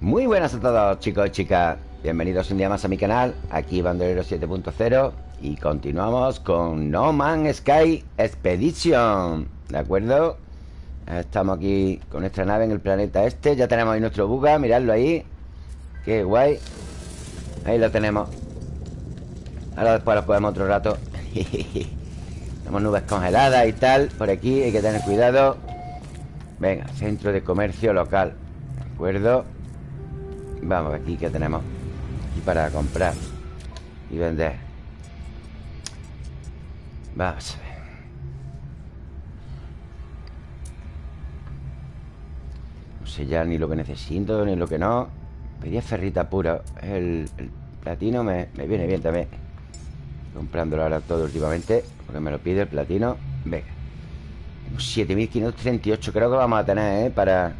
Muy buenas a todos chicos y chicas. Bienvenidos un día más a mi canal Aquí Bandolero 7.0 Y continuamos con No Man's Sky Expedition ¿De acuerdo? Estamos aquí con nuestra nave en el planeta este Ya tenemos ahí nuestro buga, miradlo ahí. Qué guay. Ahí lo tenemos. Ahora después lo podemos otro rato. Tenemos nubes congeladas y tal Por aquí hay que tener cuidado. Venga, centro de comercio local ¿De acuerdo? Vamos, aquí que tenemos. Aquí para comprar. Y vender. Vamos a ver. No sé ya ni lo que necesito Ni lo que no. Pedía ferrita pura. El, platino me, me, viene bien también. Comprándolo ahora todo últimamente Porque me lo pide el platino. Venga. 7538 creo que vamos a tener, ¿eh? Para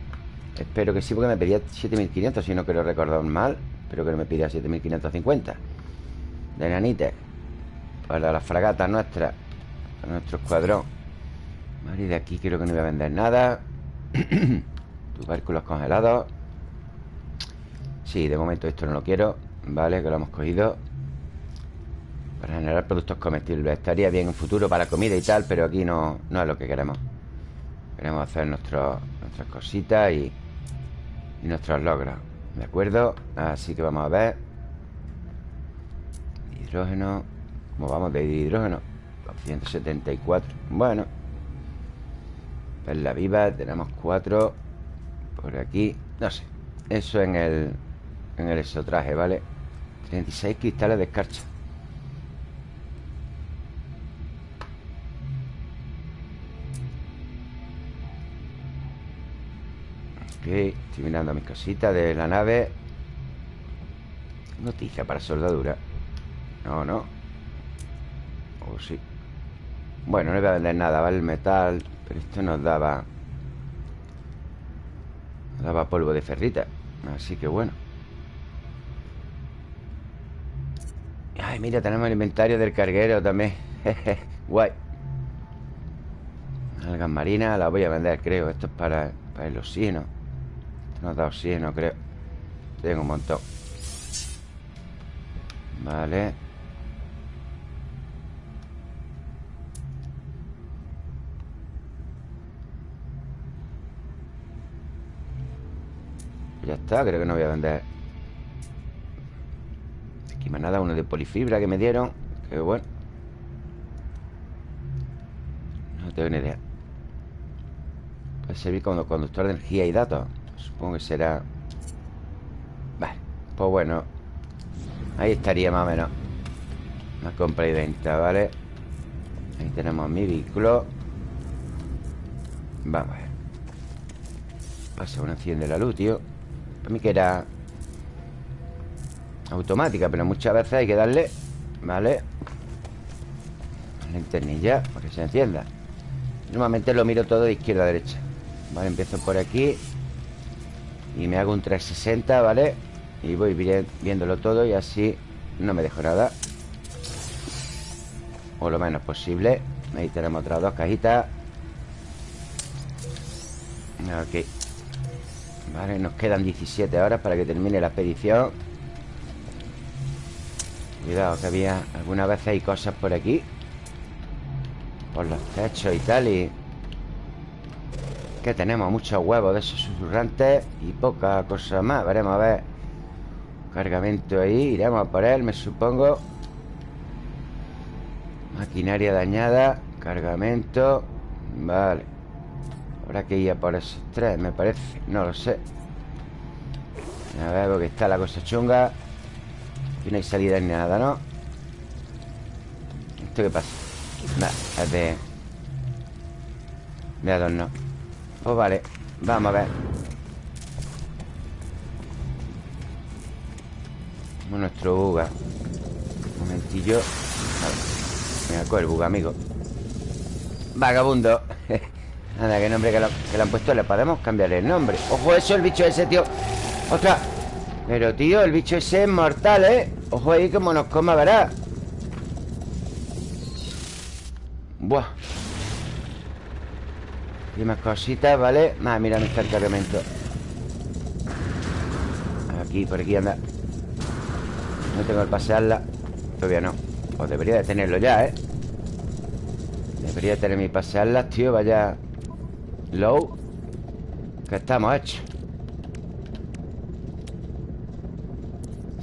Espero que sí, porque me pedía 7500 Si no quiero recordar mal Espero que no me pida 7550 De nanite Para las fragatas nuestras Para nuestro escuadrón. Vale, de aquí creo que no voy a vender nada. Tubérculos congelados. Sí, de momento esto no lo quiero Vale, que lo hemos cogido. Para generar productos comestibles. Estaría bien en futuro para comida y tal Pero aquí no, no es lo que queremos. Queremos hacer nuestras cositas y, y nuestros logros ¿De acuerdo? Así que vamos a ver Hidrógeno ¿Cómo vamos de hidrógeno? 174 Bueno la viva Tenemos cuatro Por aquí No sé Eso en el En el exotraje, ¿vale? 36 cristales de escarcha estoy mirando mis cositas de la nave. Noticia para soldadura. No, no. O oh, sí. Bueno, no voy a vender nada, ¿vale? El metal Pero esto nos daba Nos daba polvo de ferrita. Así que bueno. Ay, mira, tenemos el inventario del carguero también. Guay. Algas marinas, la voy a vender, creo. Esto es para, para el oxígeno nos da oxígeno, creo. Tengo un montón. Vale. Ya está, creo que no voy a vender. Aquí más nada, uno de polifibra que me dieron. Qué bueno. No tengo ni idea. Puede servir como conductor de energía y datos Supongo que será... Vale, pues bueno Ahí estaría más o menos Una compra y venta, ¿vale? Ahí tenemos mi vehículo. Vamos a ver. Pasa una enciende la luz, tío. Para mí que era Automática, pero muchas veces hay que darle ¿Vale? La linternilla para que se encienda. Normalmente lo miro todo de izquierda a derecha. Vale, empiezo por aquí y me hago un 360, ¿vale? Y voy viéndolo todo y así no me dejo nada. O lo menos posible Ahí tenemos otras dos cajitas. Ok. Vale, nos quedan 17 horas para que termine la expedición. Cuidado que había Algunas veces hay cosas por aquí. Por los techos y tal Y que tenemos muchos huevos de esos susurrantes Y poca cosa más. Veremos a ver. Cargamento ahí Iremos a por él, me supongo. Maquinaria dañada Cargamento. Vale. Habrá que ir a por esos tres, me parece. No lo sé. A ver, porque está la cosa chunga. Aquí no hay salida ni nada, ¿no? ¿Esto qué pasa? Nada, es de... De adorno pues vale, vamos a ver. Nuestro buga. Un momentillo. Venga, con el buga, amigo. Vagabundo. Nada, qué nombre que, que le han puesto. Le podemos cambiar el nombre. Ojo eso, el bicho ese, tío. Otra Pero, tío, el bicho ese es mortal, ¿eh? Ojo ahí como nos coma, verás Buah y más cositas, ¿vale? Más, mira, está el cargamento. Aquí, por aquí anda. No tengo el pasearla Todavía no. Pues debería de tenerlo ya, ¿eh? Debería de tener mi pasearlas, tío. Vaya Low Que estamos hechos.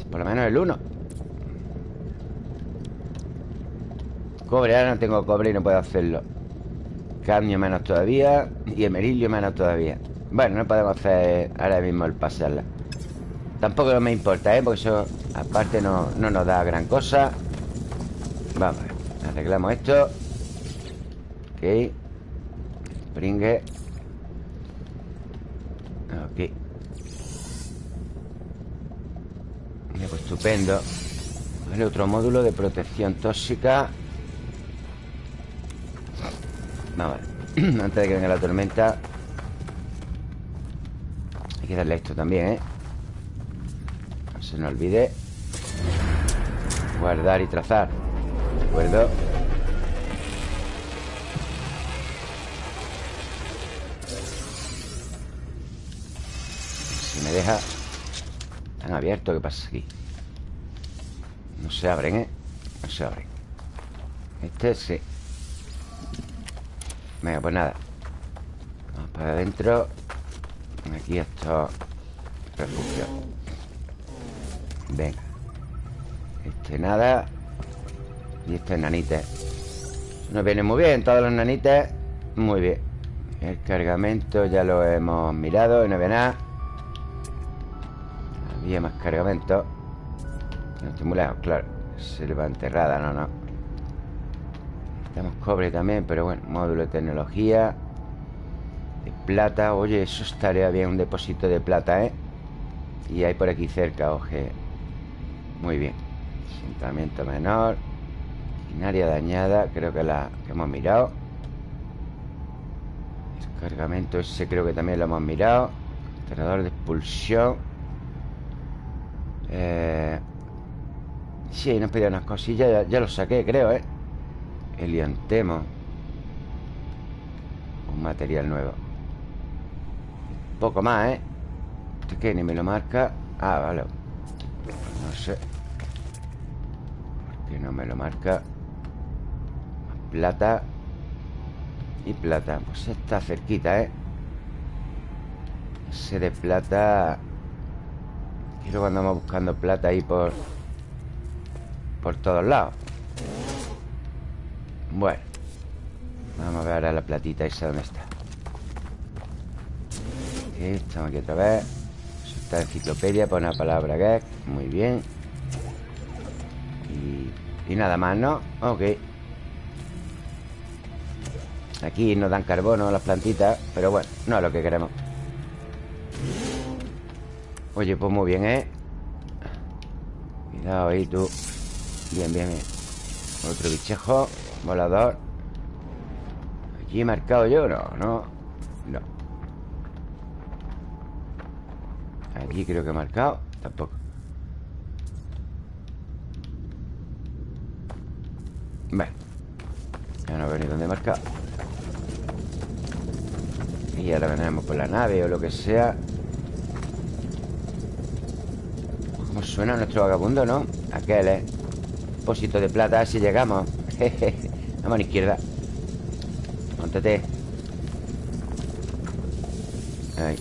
Por lo menos el 1 Cobre, ahora no tengo cobre y no puedo hacerlo Cadmio menos todavía Y emerilio menos todavía. Bueno, no podemos hacer ahora mismo el pasearla Tampoco me importa, ¿eh? Porque eso aparte no, no nos da gran cosa. Vamos, arreglamos esto. Ok. Springe Ok. Mira, pues estupendo. Vale, otro módulo de protección tóxica Vamos Antes de que venga la tormenta Hay que darle esto también, ¿eh? No se nos olvide Guardar y trazar De acuerdo Si me deja Están abiertos, ¿qué pasa aquí? No se abren, ¿eh? No se abren Este sí Venga, pues nada. Vamos para adentro. Aquí esto Refugio. Venga. Este nada. Y este nanite Nos viene muy bien Todos los nanites. Muy bien. El cargamento ya lo hemos mirado Y no ve nada. Había más cargamento. No estoy muy lejos, claro. Selva enterrada, no, no tenemos cobre también, pero bueno Módulo de tecnología De plata. Oye, eso estaría bien Un depósito de plata, ¿eh? Y hay por aquí cerca, oje. Muy bien. Asentamiento menor Maquinaria dañada Creo que la que hemos mirado. Descargamento ese creo que también lo hemos mirado. Generador de expulsión. Eh... Sí, nos pedía unas cosillas ya, ya lo saqué, creo, ¿eh? Eliantemo Un material nuevo Poco más, ¿eh? ¿Este qué? Ni me lo marca Ah, vale No sé ¿Por qué no me lo marca? Plata Y plata Pues está cerquita, ¿eh? Ese de plata Quiero cuando andamos buscando plata ahí por Por todos lados bueno Vamos a ver ahora la platita esa dónde está. Estamos aquí otra vez. Está enciclopedia, pone la palabra gag Muy bien. Y, y nada más, ¿no? Ok. Aquí nos dan carbono las plantitas Pero bueno, no es lo que queremos. Oye, pues muy bien, ¿eh? Cuidado ahí tú. Bien, bien, bien. Otro bichejo Volador ¿Aquí he marcado yo? No, no No Aquí creo que he marcado Tampoco Bueno Ya no veo ni dónde he marcado Y ahora vendremos por la nave o lo que sea ¿Cómo suena nuestro vagabundo, no? Aquel, ¿eh? Depósito de plata, si llegamos Jejeje la mano izquierda. Montate. Ahí.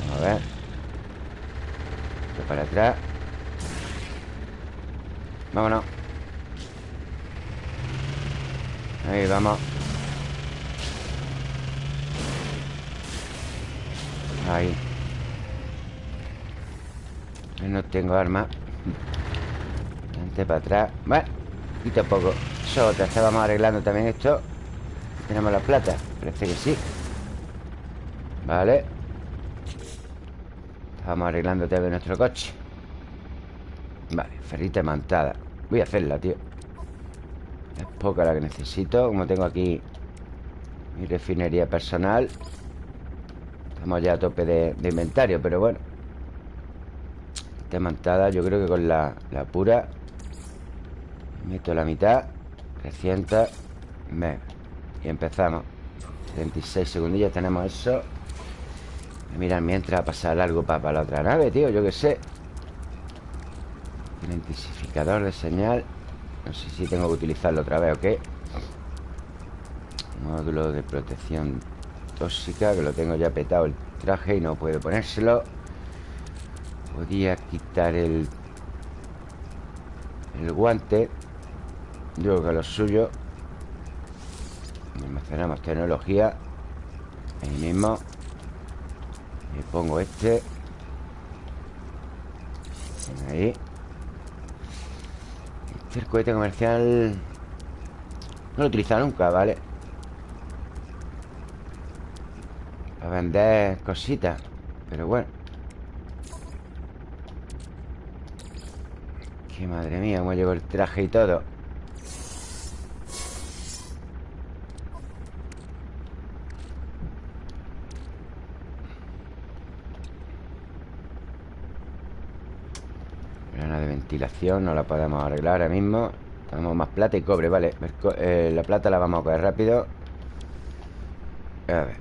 Vamos a ver. Esto para atrás. Vámonos. Ahí vamos. Ahí. No tengo arma. Antes para atrás. Bueno, y tampoco otra Estábamos arreglando también esto. Tenemos la plata Parece que sí. Vale. Estamos arreglando también nuestro coche. Vale, ferrita mantada. Voy a hacerla, tío. Es poca la que necesito. Como tengo aquí Mi refinería personal Estamos ya a tope de, inventario Pero bueno. Esta mantada yo creo que con la, la pura. Meto la mitad 300 Venga Y empezamos. 36 segundillos tenemos eso. Mira, mientras pasar algo para, la otra nave, tío Yo qué sé. Identificador de señal. No sé si tengo que utilizarlo otra vez o qué. Módulo de protección tóxica Que lo tengo ya petado el traje Y no puedo ponérselo. Podía quitar el El guante Creo que lo suyo Almacenamos tecnología Ahí mismo Y pongo este Ahí Este el cohete comercial No lo he utilizado nunca, ¿vale? Para vender cositas Pero bueno Que madre mía, cómo llegó el traje y todo no la podemos arreglar ahora mismo. Tenemos más plata y cobre, vale. Eh, La plata la vamos a coger rápido. A ver.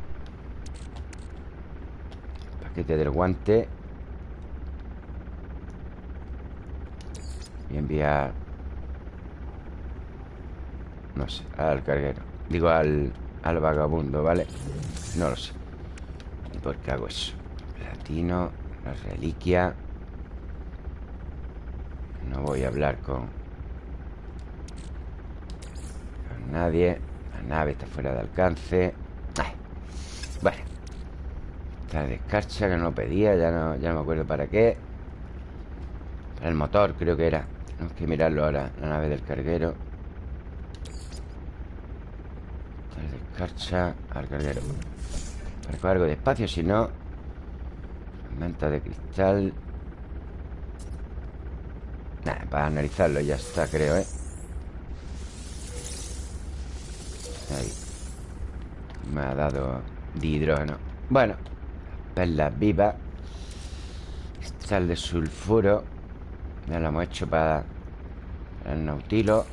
Paquete del guante. Y enviar No sé, al carguero. Digo al, al vagabundo, ¿vale? No lo sé. ¿Y por qué hago eso? Platino, la reliquia no voy a hablar con... Con nadie. La nave está fuera de alcance. Bueno. Esta descarcha que no pedía Ya no, ya no me acuerdo para qué. Para el motor creo que era. Tenemos que mirarlo ahora La nave del carguero. Esta descarcha al carguero. Para algo de espacio Si no Manta de cristal para analizarlo ya está, creo, ¿eh? Ahí. Me ha dado de hidrógeno. Bueno Perlas vivas Cristal de sulfuro. Ya lo hemos hecho para El nautilo.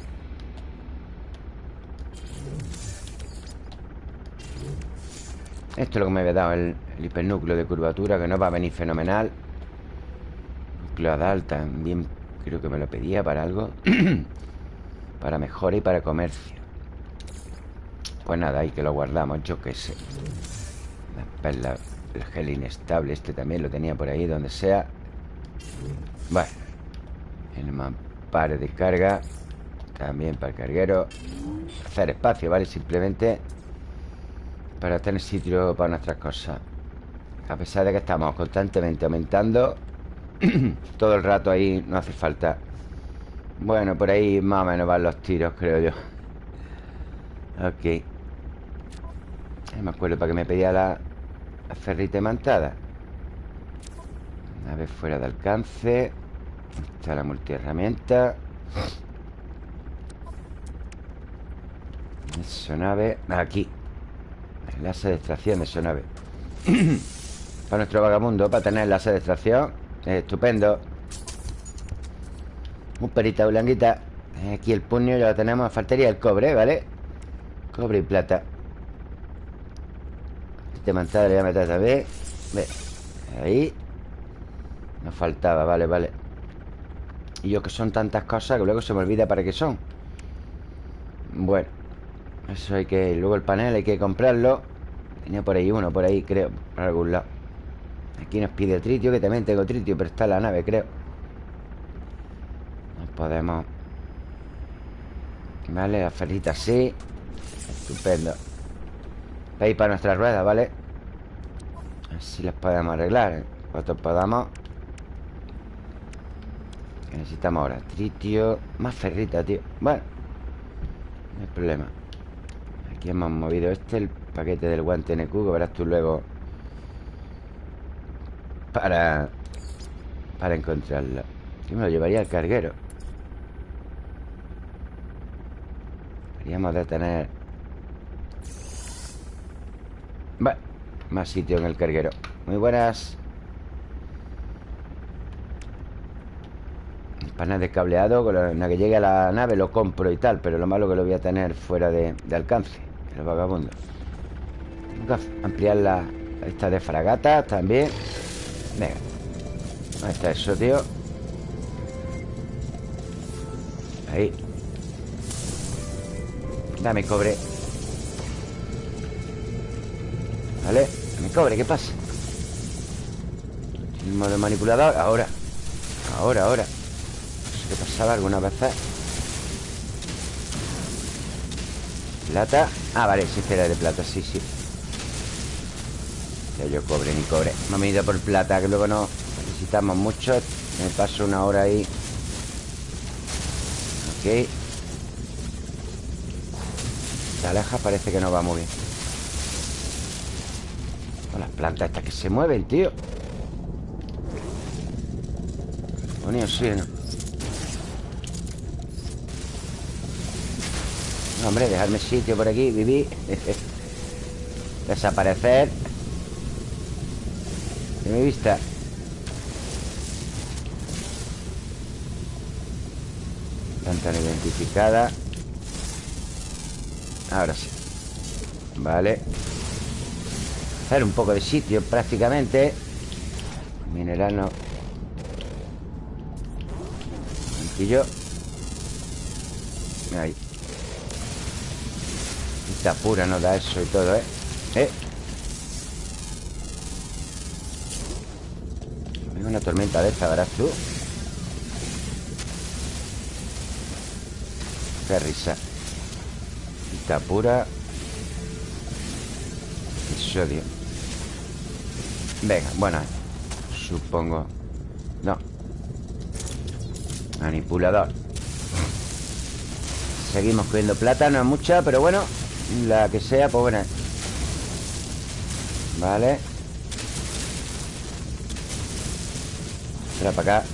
Esto es lo que me había dado el, hipernúcleo de curvatura Que no va a venir fenomenal. Núcleo Adal también Creo que me lo pedía para algo Para mejora y para comercio. Pues nada, ahí que lo guardamos Yo qué sé. El gel inestable Este también lo tenía por ahí, donde sea. Bueno El mampare de carga También para el carguero. Hacer espacio, ¿vale? Simplemente Para tener sitio para nuestras cosas. A pesar de que estamos constantemente aumentando Todo el rato ahí no hace falta. Bueno, por ahí más o menos van los tiros, creo yo. Ok. Me acuerdo para que me pedía la, la ferrita imantada vez fuera de alcance. Está la multiherramienta. Nave. Aquí. Enlace de extracción de sonave Para nuestro vagamundo Para tener enlace de extracción Estupendo. Un perita blanquita. Aquí el puño ya lo tenemos. Faltaría el cobre, ¿vale? Cobre y plata. Este mantada le voy a meter también Ve. Ahí. Nos faltaba, vale, vale. Y yo que son tantas cosas Que luego se me olvida para qué son. Bueno Eso hay que... Luego el panel hay que comprarlo. Tenía por ahí uno, por ahí creo Por algún lado Aquí nos pide tritio, que también tengo tritio Pero está en la nave, creo. Nos podemos. Vale, la ferrita sí. Estupendo. Veis para nuestras ruedas, ¿vale? Así las podemos arreglar. Cuanto podamos. Necesitamos ahora? Tritio. Más ferrita, tío. Bueno No hay problema. Aquí hemos movido este El paquete del guante NQ Que verás tú luego para... Para encontrarla Yo me lo llevaría al carguero. Deberíamos de tener... Bueno, más sitio en el carguero. Muy buenas. El panel de cableado Con la que llegue a la nave lo compro y tal Pero lo malo que lo voy a tener fuera de, alcance El vagabundo. Tengo que ampliar la, Esta de fragata también Venga. Ahí está eso, tío. Ahí. Dame cobre. Vale Dame cobre, ¿qué pasa? El modo manipulador Ahora. Ahora, ahora. No sé qué pasaba alguna vez. Plata. Ah, vale, sí, era de plata, sí, sí Ya yo cobre ni cobre. Me he ido por plata, que luego no necesitamos mucho. Me paso una hora ahí. Ok. La aleja parece que no va muy bien. Con las plantas estas que se mueven, tío. Ponía oxígeno hombre, dejarme sitio por aquí, vivir Desaparecer Mi vista Planta identificada. Ahora sí. Vale. Hacer un poco de sitio prácticamente. Mineral no. Yo Ahí. Esta pura nos da eso y todo, ¿eh? ¿Eh? Una tormenta de esta, verás tú Qué risa. Esta pura Y sodio Venga, bueno Supongo. No. Manipulador. Seguimos cogiendo plata, no es mucha, pero bueno La que sea, pues buena Vale Espera para acá.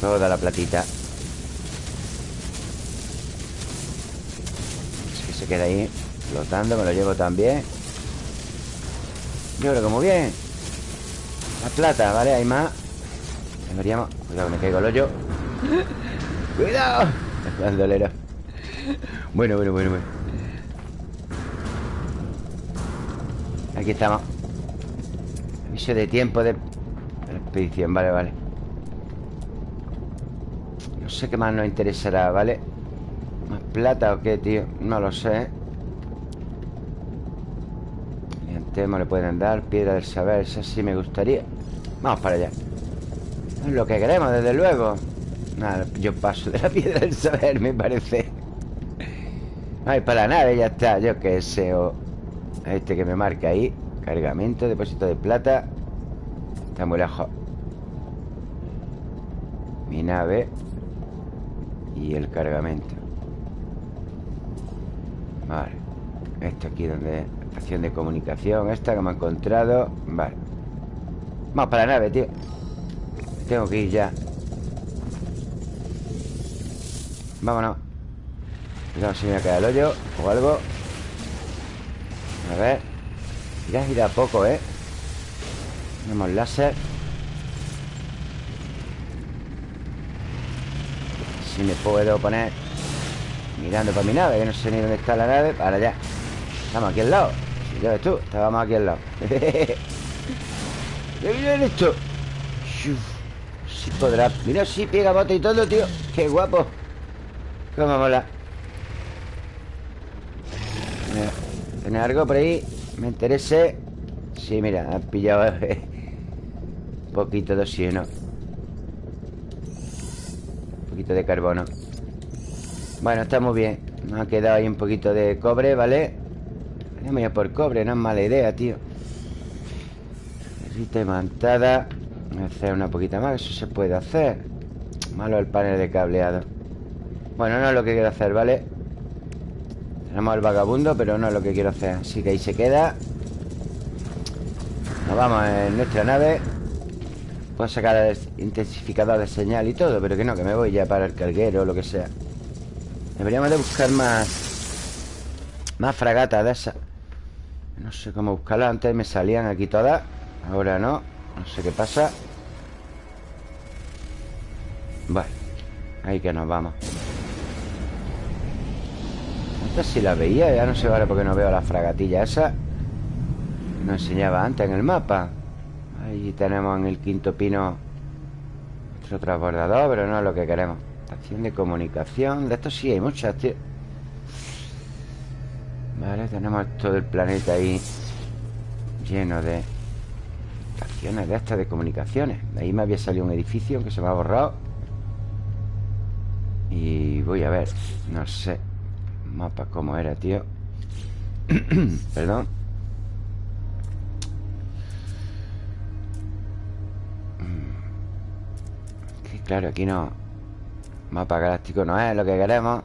Toda la platita. Que se queda ahí Flotando, me lo llevo también. Yo creo que muy bien. La plata, ¿vale? Hay más. Deberíamos... Cuidado, me caigo el hoyo. ¡Cuidado! El bandolero Bueno, bueno, bueno, bueno. Aquí estamos De tiempo de... expedición, vale, vale. No sé qué más nos interesará, ¿vale? ¿Más plata o qué, tío? No lo sé. Temo le pueden dar Piedra del saber, esa sí me gustaría. Vamos para allá. Es lo que queremos, desde luego. Nada, yo paso de la piedra del saber, me parece. Ay, para nave, ya está Yo qué sé, o Este que me marca ahí Cargamento, depósito de plata. Está muy lejos Mi nave Y el cargamento. Vale. Esto aquí donde Estación de comunicación Esta que me ha encontrado. Vale. Vamos para la nave, tío. Tengo que ir ya. Vámonos. Cuidado si me cae el hoyo O algo. A ver Ya gira poco, ¿eh? Tenemos láser. Si me puedo poner Mirando para mi nave Que no sé ni dónde está la nave. Para allá. Estamos aquí al lado. Ya ves tú Estábamos aquí al lado. ¿Qué viene esto? Si podrá. Mira, si pega bote y todo, tío. Qué guapo. Cómo mola. ¿Tiene algo por ahí? Me interese. Sí, mira, han pillado Un poquito de oxígeno. Un poquito de carbono. Bueno, está muy bien. Nos ha quedado ahí un poquito de cobre, ¿vale? Voy a por cobre, no es mala idea, tío. Rita imantada Voy a hacer una poquita más Eso se puede hacer. Malo el panel de cableado. Bueno, no es lo que quiero hacer, ¿vale? Tenemos el vagabundo, pero no es lo que quiero hacer. Así que ahí se queda. Nos vamos en nuestra nave. Puedo sacar el intensificador de señal y todo Pero que no, que me voy ya para el carguero o lo que sea. Deberíamos de buscar más Más fragatas de esas. No sé cómo buscarla Antes me salían aquí todas Ahora no No sé qué pasa. Vale Ahí que nos vamos Esta sí la veía Ya no sé ahora porque no veo la fragatilla esa. Nos enseñaba antes en el mapa. Ahí tenemos en el quinto pino Otro transbordador Pero no es lo que queremos. Estación de comunicación De esto sí hay muchas, tío. Vale, tenemos todo el planeta ahí Lleno de Estaciones de estas de comunicaciones. De ahí me había salido un edificio Que se me ha borrado. Y voy a ver No sé Mapa cómo era, tío. Perdón. Que claro, aquí no. Mapa galáctico no es lo que queremos.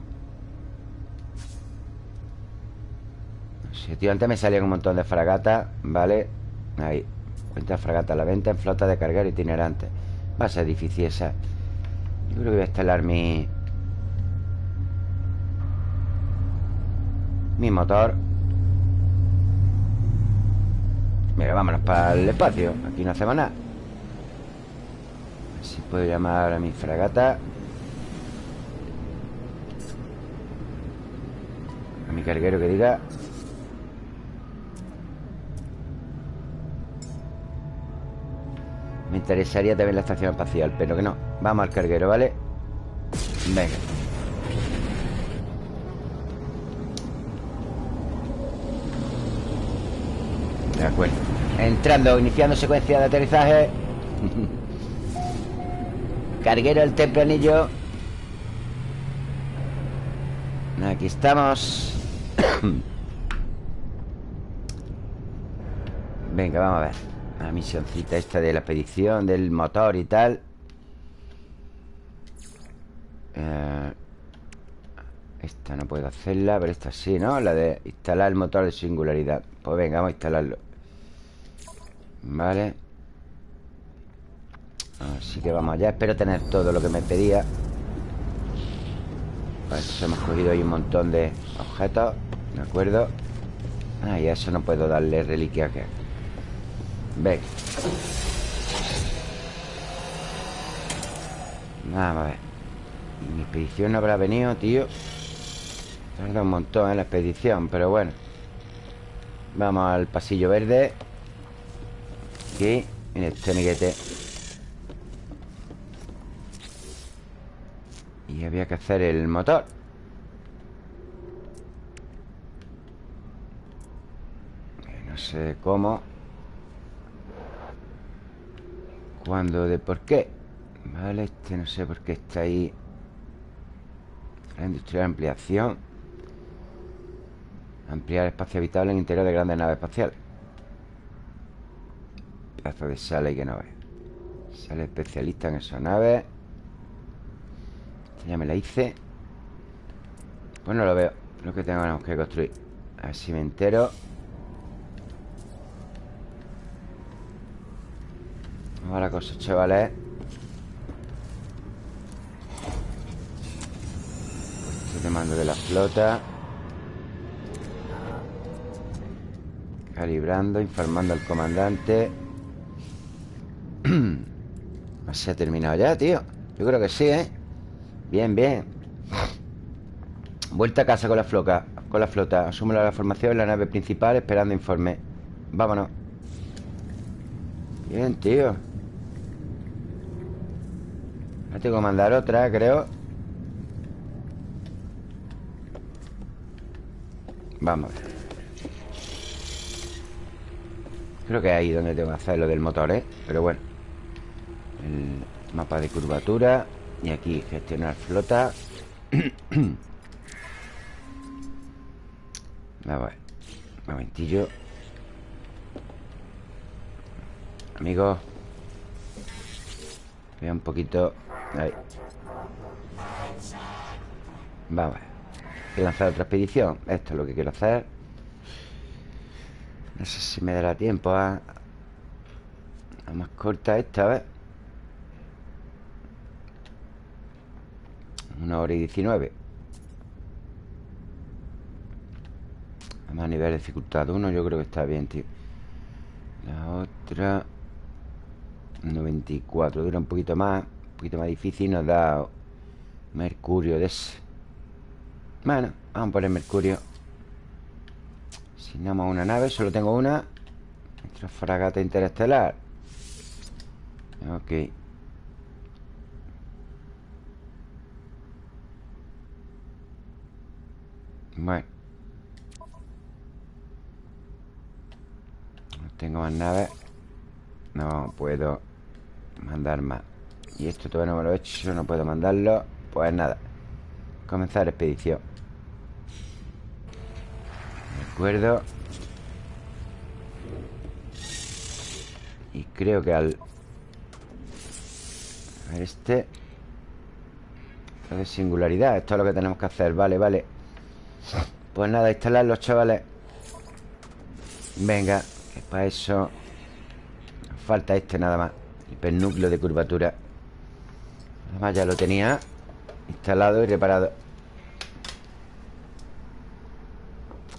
Tío, antes me salían un montón de fragatas Vale, ahí Cuenta fragata a la venta en flota de cargar itinerante. Va a ser difícil esa. Yo creo que voy a instalar mi Mi motor. Mira, vámonos para el espacio. Aquí no hacemos nada. A ver si puedo llamar a mi fragata. A mi carguero que diga. Me interesaría también la estación espacial Pero que no. Vamos al carguero, ¿vale? Venga De acuerdo Entrando, iniciando secuencia de aterrizaje. Carguero el tempranillo Aquí estamos. Venga, vamos a ver. La misioncita esta de la expedición Del motor y tal. Eh, Esta no puedo hacerla Pero esta sí, ¿no? La de instalar el motor de singularidad. Pues venga, vamos a instalarlo Vale. Así que vamos allá. Espero tener todo lo que me pedía. Para eso hemos cogido ahí un montón de objetos ¿De acuerdo? Ah, y a eso no puedo darle reliquia que Ven Vamos a ver. Mi expedición no habrá venido, tío. Tarda un montón en la expedición Pero bueno. Vamos al pasillo verde Aquí En este amiguete. Y había que hacer el motor. No sé cómo Cuándo, de por qué. Vale, este no sé por qué está ahí. La industria de ampliación. Ampliar espacio habitable en interior de grandes naves espaciales Pedazo de sala y que no ve Sale especialista en esas naves ya me la hice. Pues no lo veo. Lo que tenemos que construir. A ver si me entero. Vamos a la cosa, chavales. Este mando de la flota. Calibrando, informando al comandante ¿Se ha terminado ya, tío? Yo creo que sí, ¿eh? Bien, bien. Vuelta a casa con la flota Con la flota. Asume la formación en la nave principal Esperando informe. Vámonos. Bien, tío. Ahora tengo que mandar otra, creo. Vamos a ver. Creo que es ahí donde tengo que hacer lo del motor, ¿eh? Pero bueno El mapa de curvatura y aquí gestionar flota. A ver Un momentillo. Amigos Vea un poquito Ahí. Vamos a lanzar otra expedición Esto es lo que quiero hacer. No sé si me dará tiempo a... A más corta esta, a ver Una hora y diecinueve. Además a nivel de dificultad uno Yo creo que está bien, tío. La otra 94 Dura un poquito más Un poquito más difícil Nos da Mercurio de ese. Bueno, vamos por el Mercurio. Asignamos una nave, solo tengo una Nuestra fragata interestelar. Ok Bueno. No tengo más naves No puedo mandar más. Y esto todavía no me lo he hecho No puedo mandarlo. Pues nada. Comenzar expedición. De acuerdo. Y creo que al... A ver este. De singularidad. Esto es lo que tenemos que hacer. Vale, vale Pues nada, instalar los chavales. Venga Que para eso Falta este nada más. Hipernúcleo de curvatura. Además ya lo tenía Instalado y reparado.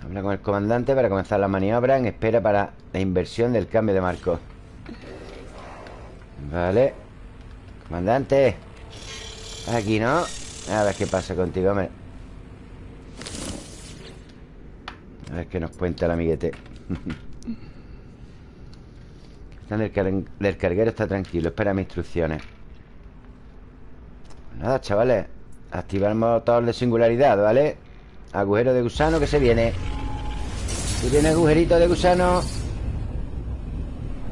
Habla con el comandante para comenzar la maniobra En espera para la inversión del cambio de marco. Vale. Comandante. Aquí, ¿no? A ver qué pasa contigo, hombre A ver qué nos cuenta el amiguete. El carguero está tranquilo Espera mis instrucciones. Nada, chavales. Activar motor de singularidad, ¿vale? Agujero de gusano que se viene. Si viene agujerito de gusano.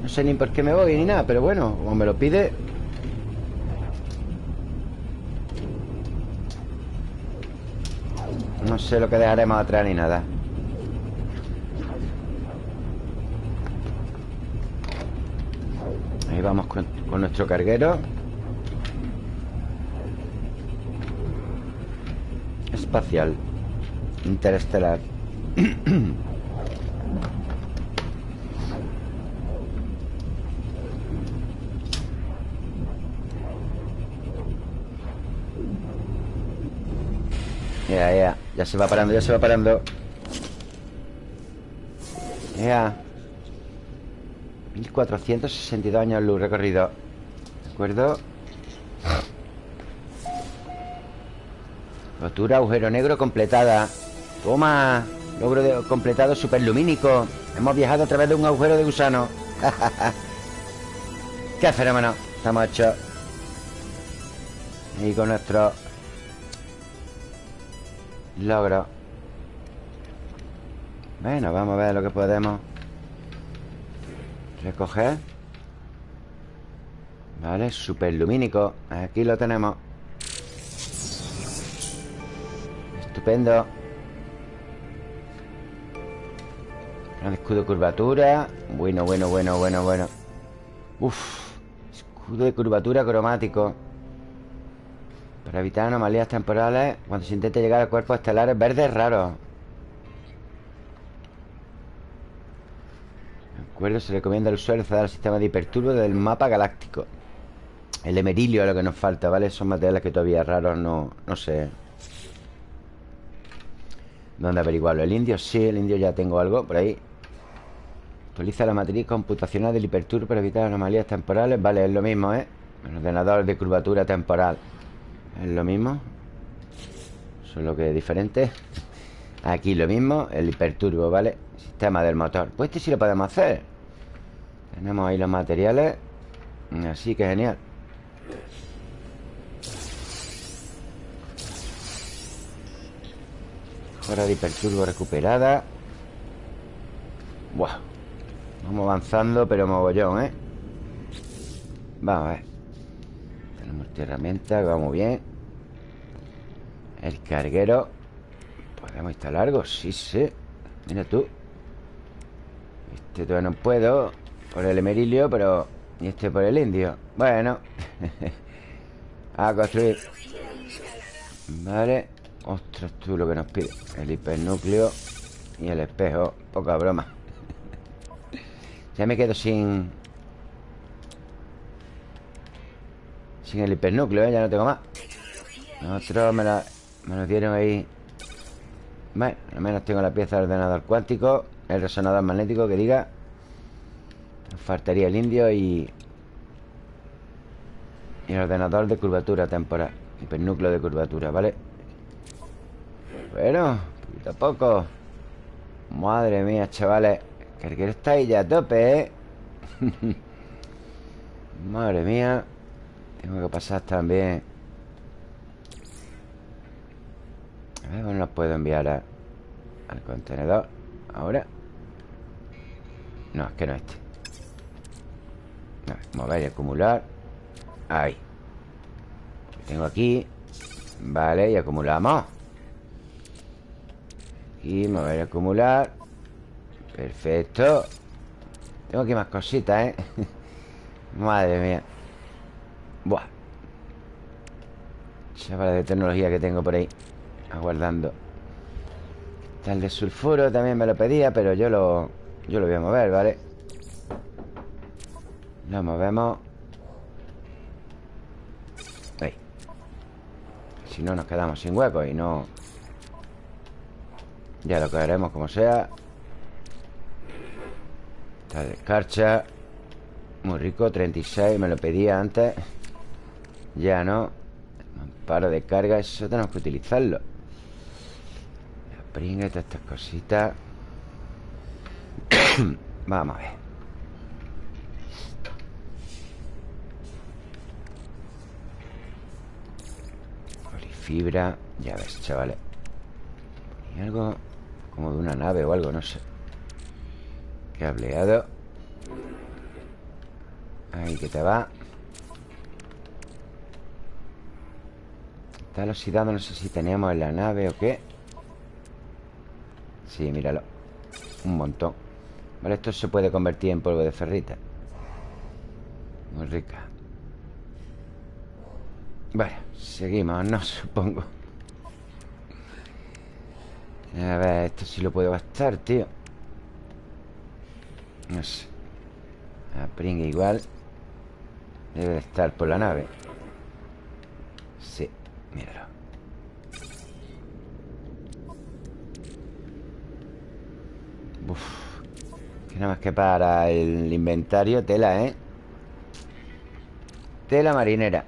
No sé ni por qué me voy ni nada Pero bueno, como me lo pide. No sé lo que dejaremos atrás ni nada Ahí vamos con, nuestro carguero espacial interestelar. Ya, ya, ya se va parando, ya se va parando. Ya. 1462 años luz recorrido. ¿De acuerdo? Rotura, agujero negro completada Toma Logro de, completado superlumínico Hemos viajado a través de un agujero de gusano ¡Qué fenómeno! Estamos hechos Y con nuestro Logro Bueno, vamos a ver lo que podemos Recoger. Vale, superlumínico. Aquí lo tenemos. Estupendo. Gran escudo de curvatura. Bueno, bueno, bueno, bueno, bueno. Uf Escudo de curvatura cromático. Para evitar anomalías temporales Cuando se intente llegar a cuerpos estelares verdes raros acuerdo, se recomienda al usuario al sistema de hiperturbo del mapa galáctico El emerilio es lo que nos falta, ¿vale? Son materiales que todavía raros no, no sé ¿Dónde averiguarlo? ¿El indio? Sí, el indio ya tengo algo por ahí Actualiza la matriz computacional del hiperturbo para evitar anomalías temporales Vale, es lo mismo, ¿eh? El ordenador de curvatura temporal Es lo mismo Solo que es diferente Aquí lo mismo, el hiperturbo, ¿vale? Sistema del motor. Pues este sí lo podemos hacer. Tenemos ahí los materiales. Así que genial. Hora de hiperturbo recuperada. Buah. Vamos avanzando, pero mogollón, ¿eh? Vamos a ver. Tenemos herramienta, que va muy bien. El carguero. ¿Podemos instalar algo? Sí, sí. Mira tú Este todavía no puedo Por el emerilio, pero... Y este por el indio. Bueno. A construir. Vale. Ostras, tú lo que nos pide. El hipernúcleo y el espejo. Poca broma. Ya me quedo sin... Sin el hipernúcleo, ¿eh? Ya no tengo más. Nosotros me, la, me lo dieron ahí. Bueno, al menos tengo la pieza del ordenador cuántico El resonador magnético que diga faltaría el indio y... Y el ordenador de curvatura temporal Hipernúcleo de curvatura, ¿vale? Bueno, poquito a poco Madre mía, chavales el está ahí ya a tope, ¿eh? Madre mía Tengo que pasar también A ver, bueno, los puedo enviar a, al contenedor Ahora No, es que no este. No, Mover y acumular Ahí. Tengo aquí Vale, y acumulamos. Y mover y acumular. Perfecto. Tengo aquí más cositas, ¿eh? Madre mía. Buah. Chavales de tecnología que tengo por ahí Aguardando. Tal de sulfuro también me lo pedía Pero yo lo, yo lo voy a mover, ¿vale? Lo movemos. Ahí. Si no nos quedamos sin hueco y no Ya lo cogeremos como sea. Tal de escarcha. Muy rico, 36 Me lo pedía antes. Ya no. Paro de carga, eso tenemos que utilizarlo. Pringue, todas estas cositas Vamos a ver. Polifibra Ya ves, chavales. Y algo como de una nave o algo, no sé. Cableado. Ahí que te va. Está oxidado, no sé si teníamos en la nave o qué. Sí, míralo. Un montón Vale, esto se puede convertir en polvo de ferrita. Muy rica. Vale, seguimos, no supongo. A ver, esto sí lo puedo gastar, tío. No sé. A pringue igual. Debe de estar por la nave Sí, míralo Uf. Que nada más que para el inventario Tela, ¿eh? Tela marinera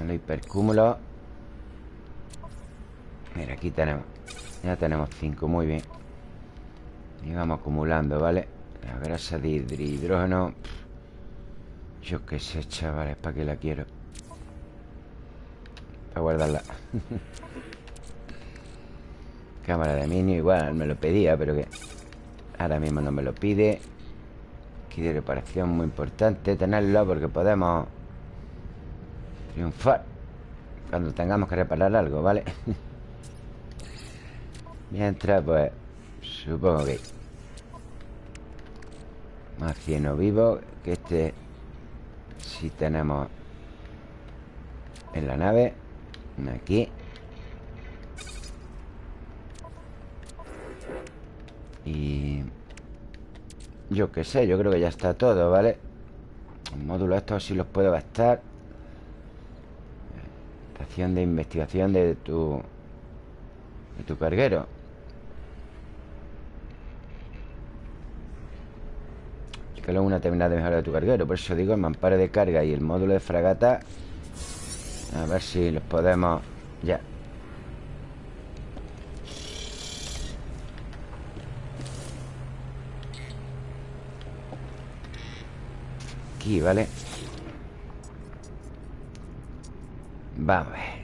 El hipercúmulo Mira, aquí tenemos Ya tenemos cinco, muy bien Y vamos acumulando, ¿vale? La grasa de hidrógeno Yo qué sé, chavales ¿Para qué la quiero? Para guardarla Cámara de minio Igual me lo pedía, pero que Ahora mismo no me lo pide Aquí de reparación muy importante tenerlo porque podemos triunfar cuando tengamos que reparar algo, ¿vale? Mientras, pues, supongo que más cieno vivo que este si tenemos en la nave aquí Y... Yo qué sé, yo creo que ya está todo, ¿vale? El módulo estos sí los puedo gastar. Estación de investigación de tu... De tu carguero. Que luego una terminal de mejora de tu carguero. Por eso digo, el mamparo de carga y el módulo de fragata A ver si los podemos... ¿vale? Vamos. A ver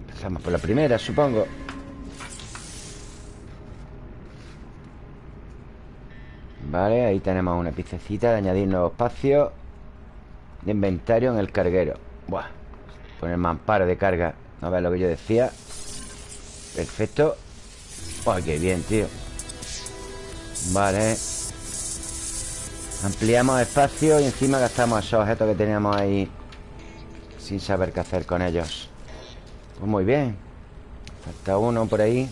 Empezamos por la primera, supongo. Vale, ahí tenemos una piececita de añadir nuevo espacio De inventario en el carguero. Buah Poner mamparo de carga. No ves lo que yo decía Perfecto. Buah, qué bien, tío. Vale Ampliamos espacio y encima gastamos esos objetos que teníamos ahí Sin saber qué hacer con ellos. Pues muy bien. Falta uno por ahí.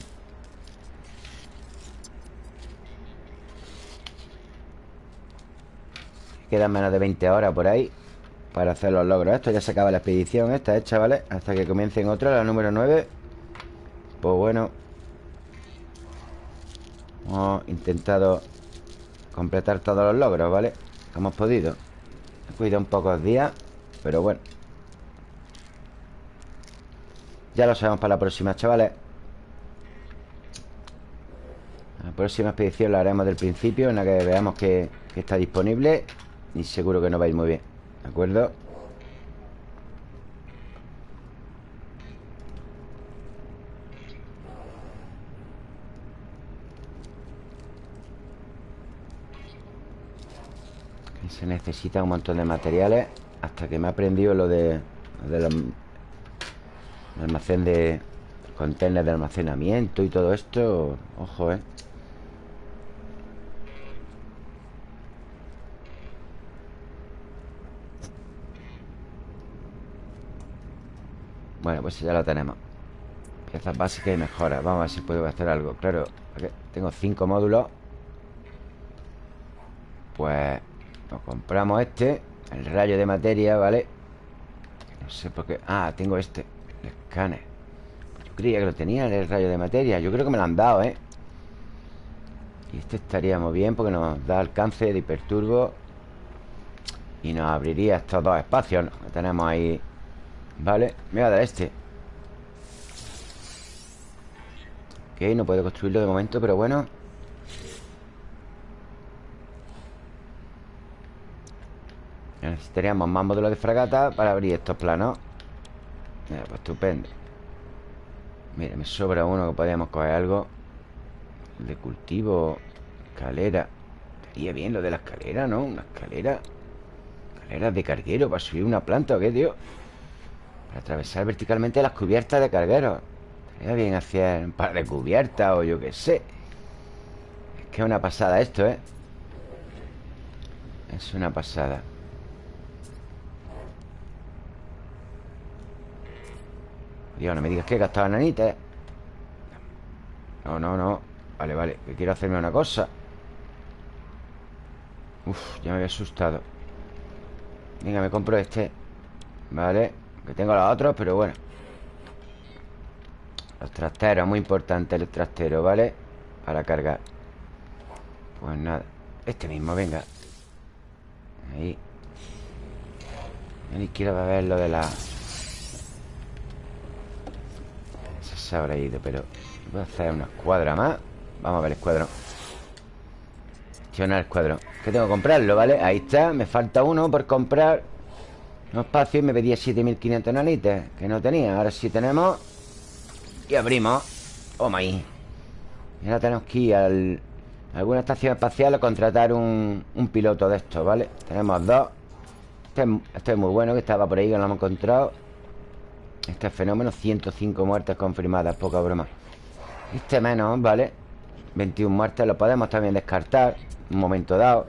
Quedan menos de 20 horas por ahí Para hacer los logros. Esto ya se acaba la expedición esta, ¿eh, chavales? Hasta que comiencen otra, la número 9 Pues bueno. Hemos intentado Completar todos los logros, ¿vale? Hemos podido He cuidado un pocos días Pero bueno Ya lo sabemos para la próxima, chavales La próxima expedición la haremos del principio En la que veamos que, que está disponible Y seguro que nos va a ir muy bien ¿De acuerdo? Se necesita un montón de materiales Hasta que me ha aprendido lo de, lo de almacén de contenedores de almacenamiento y todo esto Ojo, eh. Bueno, pues ya lo tenemos. Piezas básicas y mejoras. Vamos a ver si puedo hacer algo. Claro, tengo cinco módulos. Pues Compramos este El rayo de materia, ¿vale? No sé por qué. Ah, tengo este El escáner. Yo creía que lo tenía el rayo de materia. Yo creo que me lo han dado, ¿eh? Y este estaríamos bien porque nos da alcance de hiperturbo Y nos abriría estos dos espacios Que tenemos ahí Vale, me voy a dar este. Ok, no puedo construirlo de momento Pero bueno Necesitaríamos más módulos de fragata Para abrir estos planos. Mira, pues estupendo. Mira, me sobra uno que podríamos coger algo. De cultivo Escalera. Estaría bien lo de la escalera, ¿no? Una escalera. Escaleras de carguero para subir una planta o qué, tío para atravesar verticalmente las cubiertas de cargueros. Estaría bien hacer un par de cubiertas o yo qué sé. Es que es una pasada esto, ¿eh? Es una pasada Dios, no me digas que he gastado nanita No, no, no. Vale, vale, que quiero hacerme una cosa. Uf, ya me había asustado. Venga, me compro este. Vale que tengo los otros, pero bueno. Los trasteros, muy importante el trastero, ¿vale? Para cargar. Pues nada Este mismo, venga. Ahí. Ni quiero ver lo de la se habrá ido, pero Voy a hacer una escuadra más. Vamos a ver el escuadrón. Gestionar Que tengo que comprarlo, ¿vale? Ahí está, me falta uno por comprar. No espacio y me pedía 7500 nanites Que no tenía, ahora sí tenemos. Y abrimos. Oh my Y ahora tenemos que ir al, a alguna estación espacial A contratar un, un piloto de estos, ¿vale? Tenemos dos. Este, este, es muy bueno, que estaba por ahí Que lo hemos encontrado Este fenómeno, 105 muertes confirmadas Poca broma. Este menos, ¿vale? 21 muertes, lo podemos también descartar Un momento dado.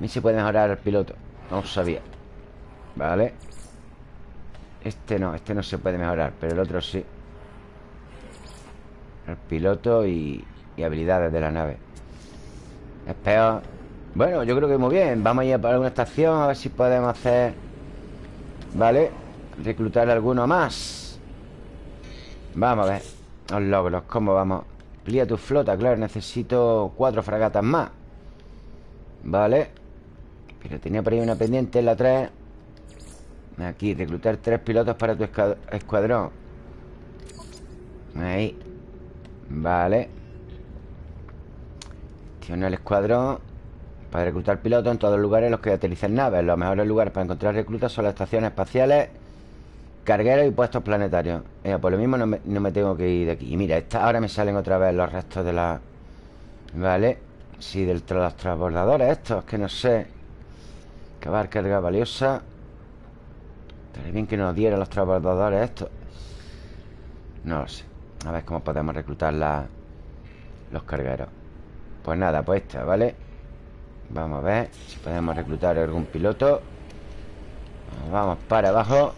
Mí se puede mejorar el piloto No lo sabía Vale Este no, este no se puede mejorar Pero el otro sí. El piloto y, y habilidades de la nave. Es peor Bueno, yo creo que muy bien. Vamos a ir a alguna estación A ver si podemos hacer Vale Reclutar alguno más. Vamos a ver. Los logros, ¿cómo vamos? Amplía tu flota, claro Necesito cuatro fragatas más. Vale pero tenía por ahí una pendiente en la 3 Aquí, reclutar tres pilotos para tu escuadrón. Ahí. Vale. Tiene el escuadrón Para reclutar pilotos en todos los lugares los que utilicen naves. Los mejores lugares para encontrar reclutas son las estaciones espaciales Cargueros y puestos planetarios. Por lo mismo no me, tengo que ir de aquí. Y mira, esta, ahora me salen otra vez los restos de la... Vale Sí, de los transbordadores estos Que no sé. Acabar carga valiosa. Estaría bien que nos dieran los trabajadores estos. No lo sé. A ver cómo podemos reclutar los cargueros. Pues nada, pues esta, ¿vale? Vamos a ver si podemos reclutar algún piloto. Vamos para abajo.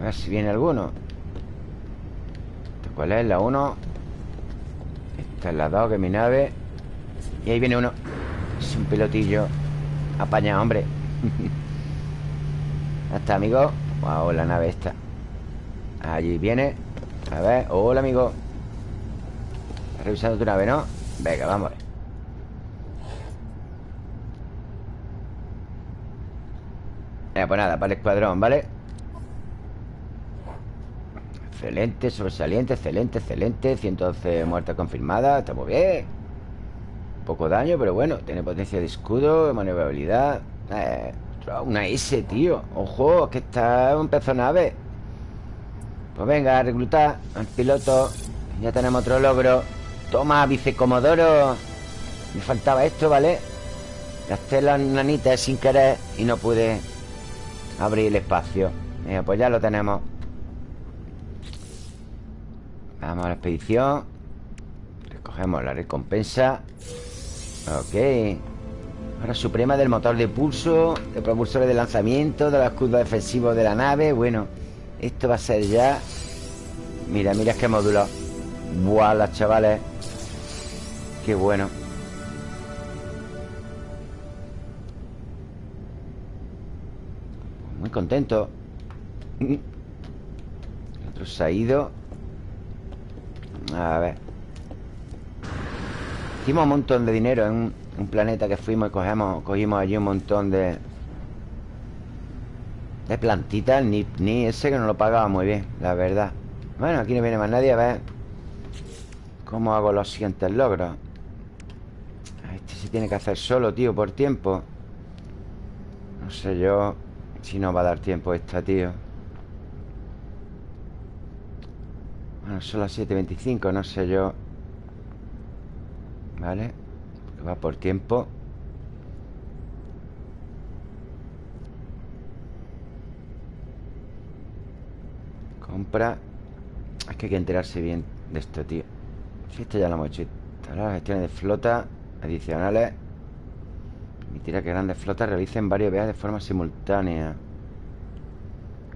A ver si viene alguno. ¿Cuál es? La 1 Esta es la 2, que es mi nave. Y ahí viene uno. Es un pilotillo Apañado, hombre. Está, amigo. Wow, la nave esta. Allí viene. A ver, hola, amigo Revisando tu nave, ¿no? Venga, vamos. Eh, pues nada, para el escuadrón, ¿vale? Excelente, sobresaliente, excelente, excelente. 112 muertes confirmadas Está muy bien. Poco daño, pero bueno Tiene potencia de escudo, maniobrabilidad. Eh, Una S, tío. Ojo, que está un pezo nave. Pues venga, reclutar al piloto. Ya tenemos otro logro Toma, vicecomodoro Me faltaba esto, ¿vale? Gasté las nanitas sin querer Y no pude abrir el espacio. Mira, pues ya lo tenemos. Vamos a la expedición. Recogemos la recompensa. Ok. Ahora suprema del motor de pulso De propulsores de lanzamiento De los escudos defensivos de la nave. Bueno, esto va a ser ya. Mira, mira qué módulo. Buah, las chavales Qué bueno Muy contento El otro se ha ido A ver Hicimos un montón de dinero en un, planeta que fuimos y cogemos, cogimos allí un montón de... De plantitas, ni, ni ese que no lo pagaba muy bien, la verdad. Bueno, aquí no viene más nadie a ver cómo hago los siguientes logros. Este se tiene que hacer solo, tío, por tiempo. No sé yo si no va a dar tiempo esta, tío. Bueno, son las 7.25, no sé yo ¿Vale? va por tiempo Compra Es que hay que enterarse bien de esto, tío Si esto ya lo hemos hecho Las gestiones de flota adicionales. Permitirá que grandes flotas realicen varios viajes de forma simultánea.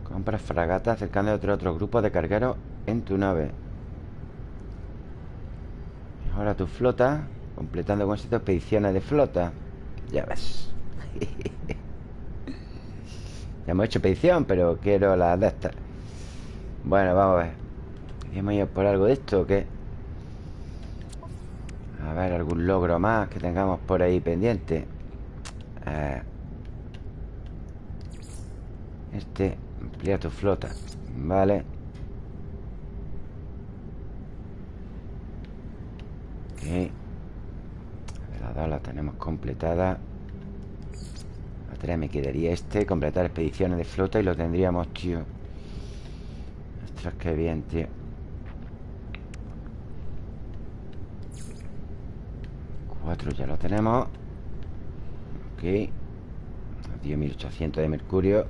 Compra fragatas acercando a otro, otro grupo de cargueros en tu nave. Mejora tu flota Completando con estas expediciones de flota. Ya ves. Ya hemos hecho expedición Pero quiero las de estas. Bueno, vamos a ver. ¿Queremos ir por algo de esto o qué? A ver, algún logro más Que tengamos por ahí pendiente. Eh, Este Amplía tu flota Vale. Ok. La tenemos completada. La tarea me quedaría este Completar expediciones de flota y lo tendríamos, tío. Ostras, qué bien, tío Cuatro ya lo tenemos. Ok Dio 1800 de mercurio.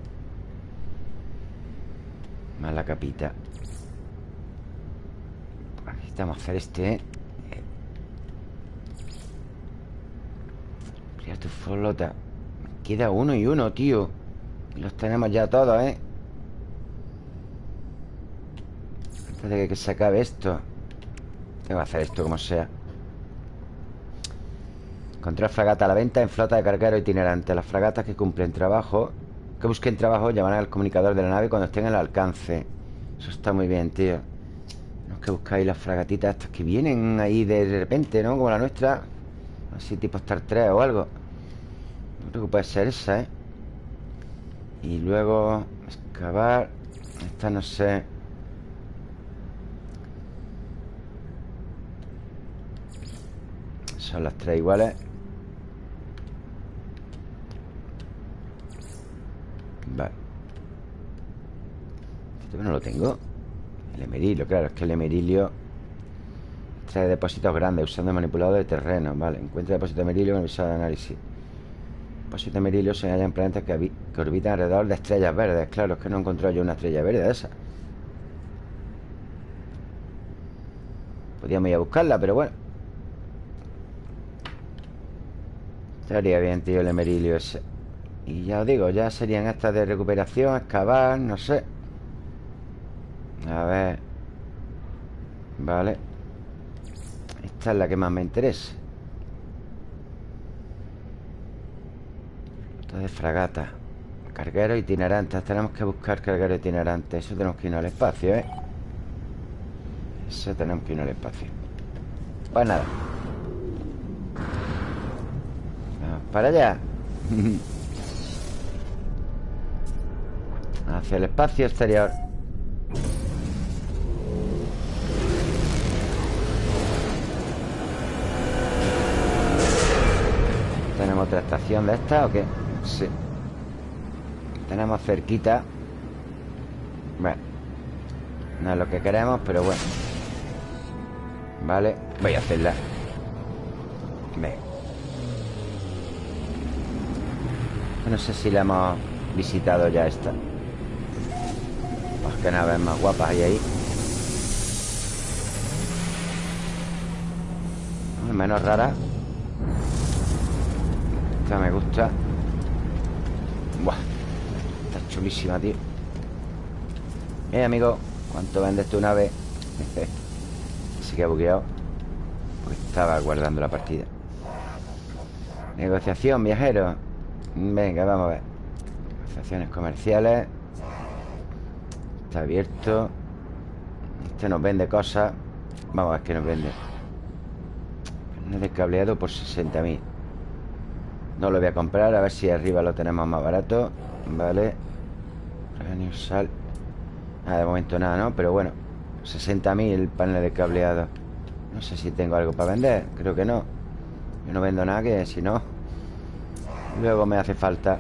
Más la capita. Necesitamos hacer este. Tu flota. Queda uno y uno, tío. Los tenemos ya todos, ¿eh? Antes de que se acabe esto Tengo que hacer esto como sea Encontrar fragata a la venta en flota de carguero itinerante. Las fragatas que cumplen trabajo Que busquen trabajo llamarán al comunicador de la nave Cuando estén al alcance. Eso está muy bien, tío. Tenemos que buscar ahí las fragatitas estas que vienen ahí de repente, ¿no? Como la nuestra. Así tipo Star 3 o algo. Creo que puede ser esa, ¿eh? Y luego excavar. Esta no sé. Son las tres iguales Vale Esto no lo tengo El emerilio, claro, es que el emerilio Trae depósitos grandes usando manipulador de terreno Vale, encuentra depósito de emerilio con el visor de análisis Depósitos de merilio se hallan planetas que, que, orbitan alrededor de estrellas verdes. Claro, es que no encontrado yo una estrella verde de esa. Podríamos ir a buscarla, pero bueno. Estaría bien, tío, el emerilio ese. Y ya os digo, ya serían estas de recuperación, excavar, no sé. A ver. Vale. Esta es la que más me interesa. de fragata Carguero itinerantes Tenemos que buscar carguero itinerante Eso tenemos que ir al espacio, ¿eh? Eso tenemos que ir al espacio Pues nada Vamos para allá Hacia el espacio exterior. ¿Tenemos otra estación de esta o qué? Sí. Tenemos cerquita. Bueno No es lo que queremos, pero bueno. Vale Voy a hacerla. Venga No sé si la hemos visitado ya esta. Pues que naves más guapas hay ahí. Menos rara. Esta me gusta. Buah Está chulísima, tío. Eh, amigo ¿Cuánto vendes tu nave? Se que ha bugueado. Pues estaba guardando la partida. Negociación, viajero. Venga, vamos a ver. Negociaciones comerciales Está abierto. Este nos vende cosas. Vamos a ver qué nos vende de cableado por 60.000 No lo voy a comprar A ver si arriba lo tenemos más barato. Vale. Sal. Ah, De momento nada, ¿no? Pero bueno 60.000 panel de cableado. No sé si tengo algo para vender Creo que no. Yo no vendo nada que si no Luego me hace falta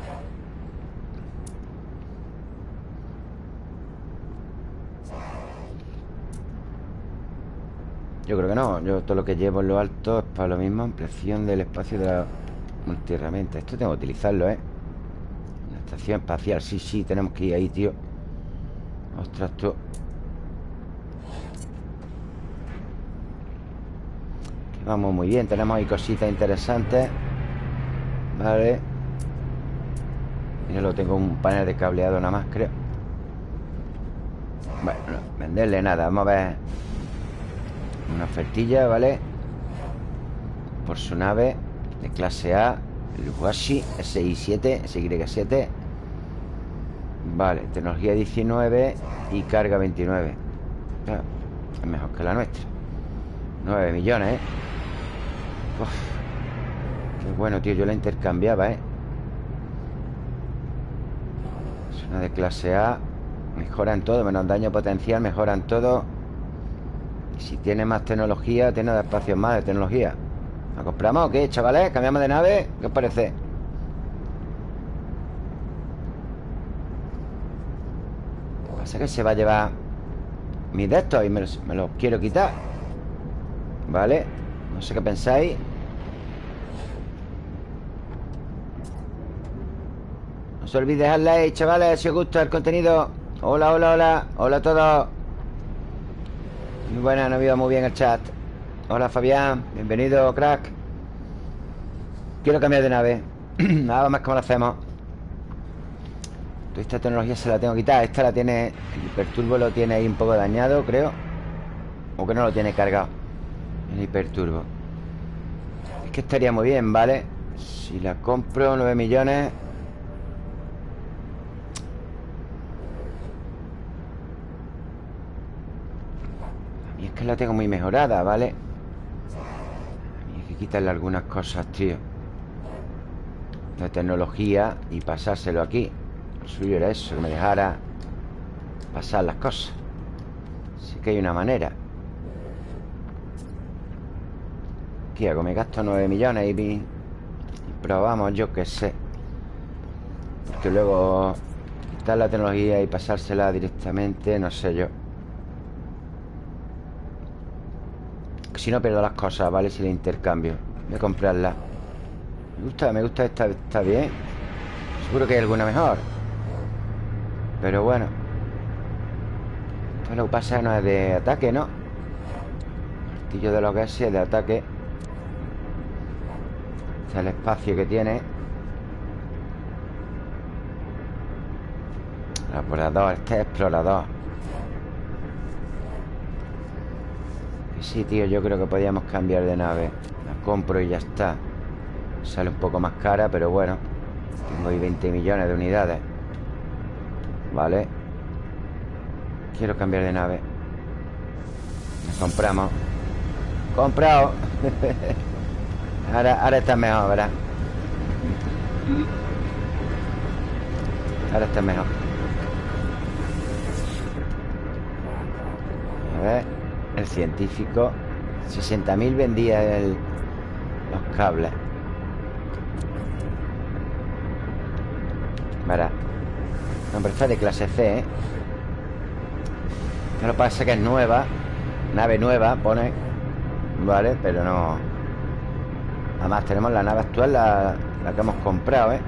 Yo creo que no. Yo todo lo que llevo en lo alto es para lo mismo Ampliación del espacio de la multiherramienta. Esto tengo que utilizarlo, ¿eh? Una estación espacial Sí, sí, tenemos que ir ahí, tío. Ostras, tú. Vamos muy bien. Tenemos ahí cositas interesantes. Vale. Mira, lo tengo un panel de cableado nada más, creo. Bueno, venderle nada. Vamos a ver una ofertilla, ¿vale? Por su nave De clase A El Huashi SI7 SY7 Vale, tecnología 19 Y carga 29 Es mejor que la nuestra 9 millones, ¿eh? Qué bueno, tío Yo la intercambiaba, ¿eh? Es una de clase A Mejoran todo, menos daño potencial Mejoran todo si tiene más tecnología, tiene espacios más de tecnología ¿La compramos o qué, chavales? ¿Cambiamos de nave? ¿Qué os parece? Pasa que se va a llevar mis de estos y me los, quiero quitar ¿Vale? No sé qué pensáis No se olvide dejar like, chavales, si os gusta el contenido Hola, hola, hola Hola a todos muy buena, no ha muy bien el chat. Hola Fabián, bienvenido crack. Quiero cambiar de nave. Nada más como lo hacemos. Esta tecnología se la tengo que quitar. Esta la tiene, el hiperturbo lo tiene ahí un poco dañado, creo. O que no lo tiene cargado El hiperturbo. Es que estaría muy bien, ¿vale? Si la compro, 9 millones que la tengo muy mejorada, ¿vale? Hay que quitarle algunas cosas, tío. De tecnología Y pasárselo aquí. Lo suyo era eso, que me dejara Pasar las cosas. Sí que hay una manera. ¿Qué hago? Me gasto 9 millones y, y probamos, yo qué sé. Porque luego Quitar la tecnología y pasársela directamente No sé yo Si no pierdo las cosas, ¿vale? Si le intercambio. Voy a comprarla. Me gusta, me gusta esta, está bien. Seguro que hay alguna mejor. Pero bueno. Esto lo que pasa no es de ataque, ¿no? Martillo de los gases es de ataque. Este es el espacio que tiene. Explorador, este es explorador Sí, tío, yo creo que podíamos cambiar de nave. La compro y ya está. Sale un poco más cara, pero bueno. Tengo ahí 20 millones de unidades. Vale. Quiero cambiar de nave. Nos compramos. Comprado. Ahora, ahora está mejor, ¿verdad? Ahora está mejor. A ver el científico 60.000 vendía el, los cables. Verá Hombre, esta de clase C, ¿eh? Lo que pasa que es nueva Nave nueva, pone Vale, pero no. Además tenemos la nave actual La, la que hemos comprado, ¿eh?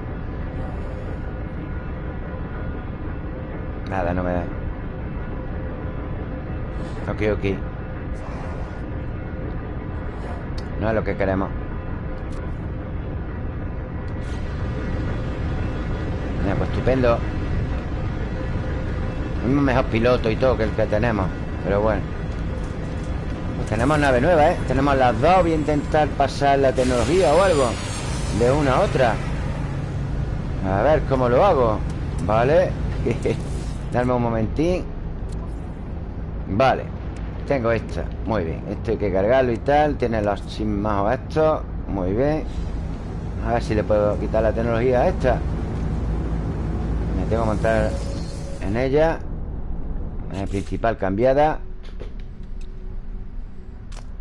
Nada, no me da. Ok, ok No es lo que queremos. Mira, pues estupendo. Un mejor piloto y todo que el que tenemos Pero bueno. Pues tenemos nave nueva, ¿eh? Tenemos las dos Voy a intentar pasar la tecnología o algo De una a otra. A ver cómo lo hago Vale Darme un momentín. Vale Tengo esta Muy bien. Esto hay que cargarlo y tal. Tiene los chismajos estos Muy bien. A ver si le puedo quitar la tecnología a esta. Me tengo que montar en ella. En principal cambiada.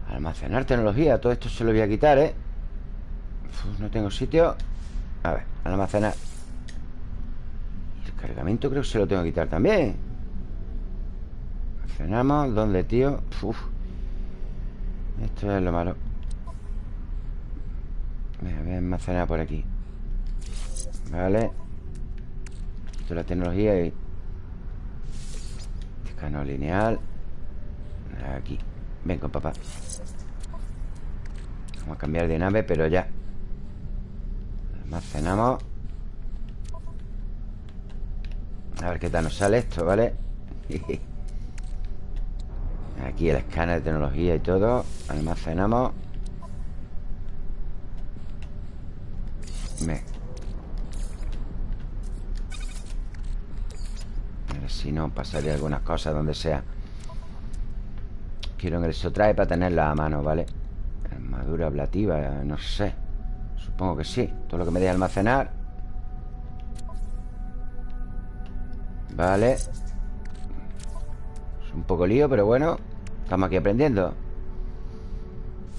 Almacenar tecnología. Todo esto se lo voy a quitar, ¿eh? no tengo sitio. A ver, almacenar. Cargamento creo que se lo tengo que quitar también Cenamos ¿Dónde, tío? Esto es lo malo. Voy a almacenar por aquí. Vale. Quito la tecnología y Escaneo lineal. Aquí. Venga, papá. Vamos a cambiar de nave, pero ya. Almacenamos. A ver qué tal nos sale esto, ¿vale? Aquí el escáner de tecnología y todo. Almacenamos. Me. A ver si no pasaría algunas cosas donde sea. Quiero en trae para tenerla a mano, ¿vale? Armadura ablativa, no sé. Supongo que sí. Todo lo que me deje almacenar. Vale. Es un poco lío, pero bueno Estamos aquí aprendiendo.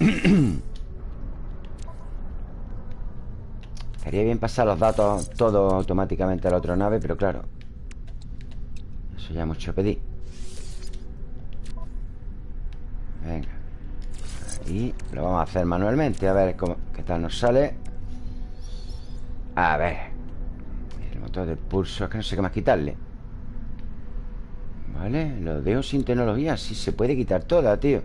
Estaría bien pasar los datos Todo automáticamente a la otra nave Pero claro Eso ya mucho pedir. Venga Y lo vamos a hacer manualmente A ver cómo, qué tal nos sale. A ver El motor del pulso Es que no sé qué más quitarle Vale, lo dejo sin tecnología Sí se puede quitar toda, tío.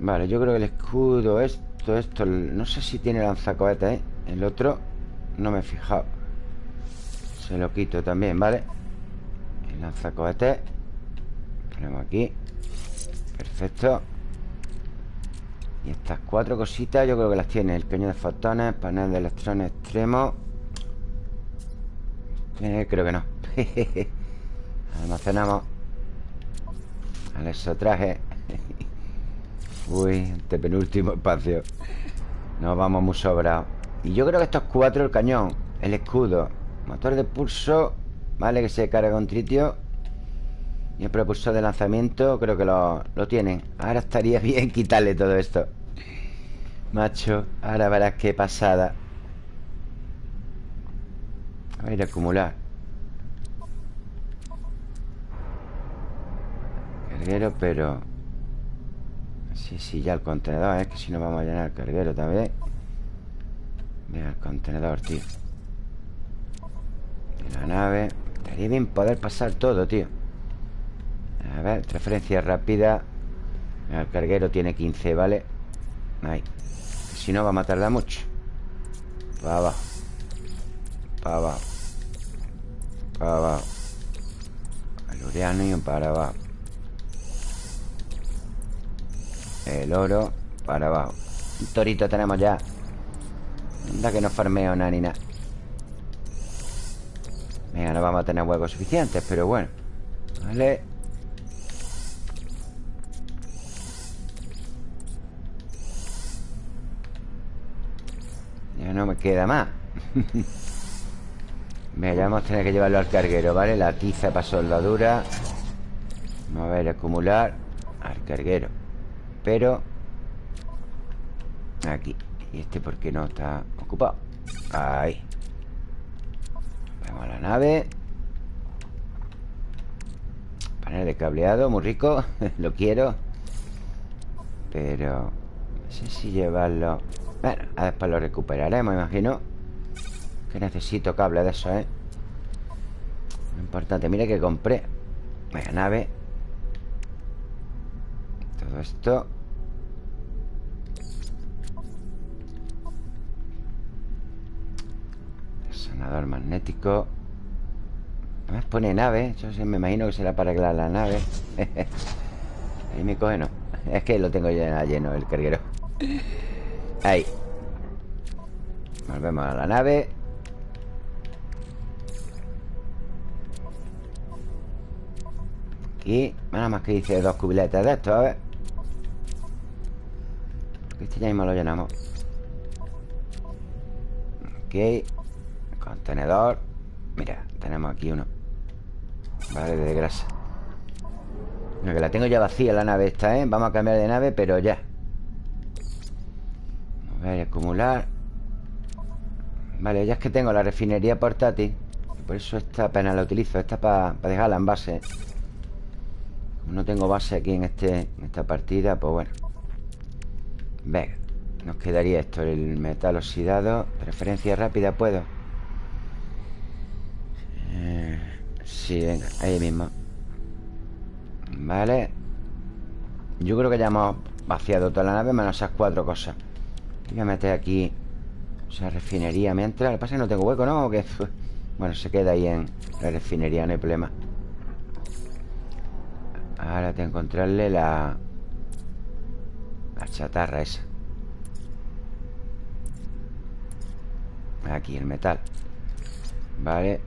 Vale, yo creo que el escudo Esto, esto No sé si tiene lanzacohetes, ¿eh? El otro no me he fijado. Se lo quito también, ¿vale? El lanzacohetes Ponemos aquí. Perfecto. Y estas cuatro cositas yo creo que las tiene. El cañón de fotones, panel de electrones extremo. Eh, Creo que no Almacenamos Al eso traje Uy, este penúltimo espacio. Nos vamos muy sobrados. Y yo creo que estos cuatro, el cañón El escudo, motor de pulso Vale, que se carga con tritio. Y el propulsor de lanzamiento Creo que lo, lo tienen. Ahora estaría bien quitarle todo esto. Macho, ahora verás qué pasada. A ver, acumular carguero, pero... Sí, sí, ya el contenedor, es que si no vamos a llenar el carguero también. El contenedor, tío. La nave. Estaría bien poder pasar todo, tío. A ver, transferencia rápida. El carguero tiene 15, ¿vale? Ahí. Si no, vamos a tardar mucho. Para abajo. Para abajo. Para abajo. El y para abajo. El oro para abajo. Un torito tenemos ya. Anda que no farmeo nada ni nada Venga, no vamos a tener huevos suficientes Pero bueno. Vale. Ya no me queda más. Venga, ya vamos a tener que llevarlo al carguero, ¿vale? La tiza para soldadura Vamos a ver, acumular Al carguero pero Aquí ¿Y este por qué no está ocupado? Ahí. Tenemos la nave. Panel de cableado, muy rico Lo quiero. Pero No sé si llevarlo. Bueno, después lo recuperaremos, imagino. Que necesito cable de eso, ¿eh? Importante, mire que compré. Venga, nave Todo esto. Sonador magnético. Además pone nave Yo me imagino que será para arreglar la nave. Ahí me coge, no. Es que lo tengo ya lleno el carguero. Ahí. Volvemos a la nave. Aquí. Nada más que dice dos cubiletas de esto, a ver Este ya mismo lo llenamos. Ok. Contenedor. Mira, tenemos aquí uno. Vale, de grasa. Mira, que la tengo ya vacía la nave esta, ¿eh? Vamos a cambiar de nave, pero ya. A ver, acumular. Vale, ya es que tengo la refinería portátil. Por eso esta apenas la utilizo. Esta para dejarla en base. No tengo base aquí en, este, en esta partida Pues bueno Venga Nos quedaría esto El metal oxidado. Referencia rápida, ¿puedo? Eh, sí, venga Ahí mismo. Vale. Yo creo que ya hemos vaciado toda la nave Menos esas cuatro cosas. Voy a meter aquí Esa refinería mientras. Lo que pasa es que no tengo hueco, ¿no? Que... Bueno, se queda ahí en la refinería No hay problema. Ahora que encontrarle la... La chatarra esa. Aquí el metal. Vale.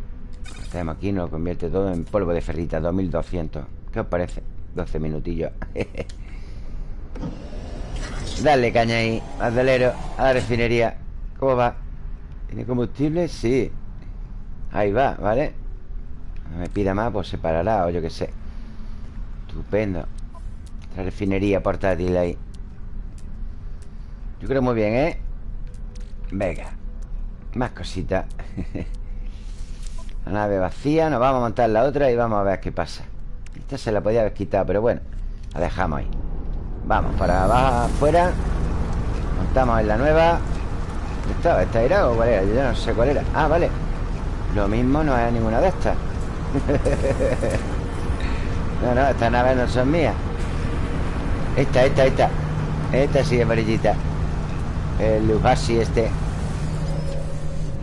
Lo aquí, nos convierte todo en polvo de ferrita 2200 ¿Qué os parece? 12 minutillos. Dale caña ahí Acelero a la refinería. ¿Cómo va? ¿Tiene combustible? Sí. Ahí va, ¿vale? No me pida más, pues se parará o yo qué sé. Estupendo. La refinería portátil ahí Yo creo muy bien, ¿eh? Venga Más cositas. La nave vacía Nos vamos a montar la otra y vamos a ver qué pasa. Esta se la podía haber quitado Pero bueno, la dejamos ahí. Vamos para abajo, afuera. Montamos en la nueva. ¿Esta, ¿Esta era o cuál era? Yo no sé cuál era. Ah, vale. Lo mismo no es ninguna de estas. No, no, estas naves no son mías. Esta, esta, esta. Esta sí amarillita El Lugasi este.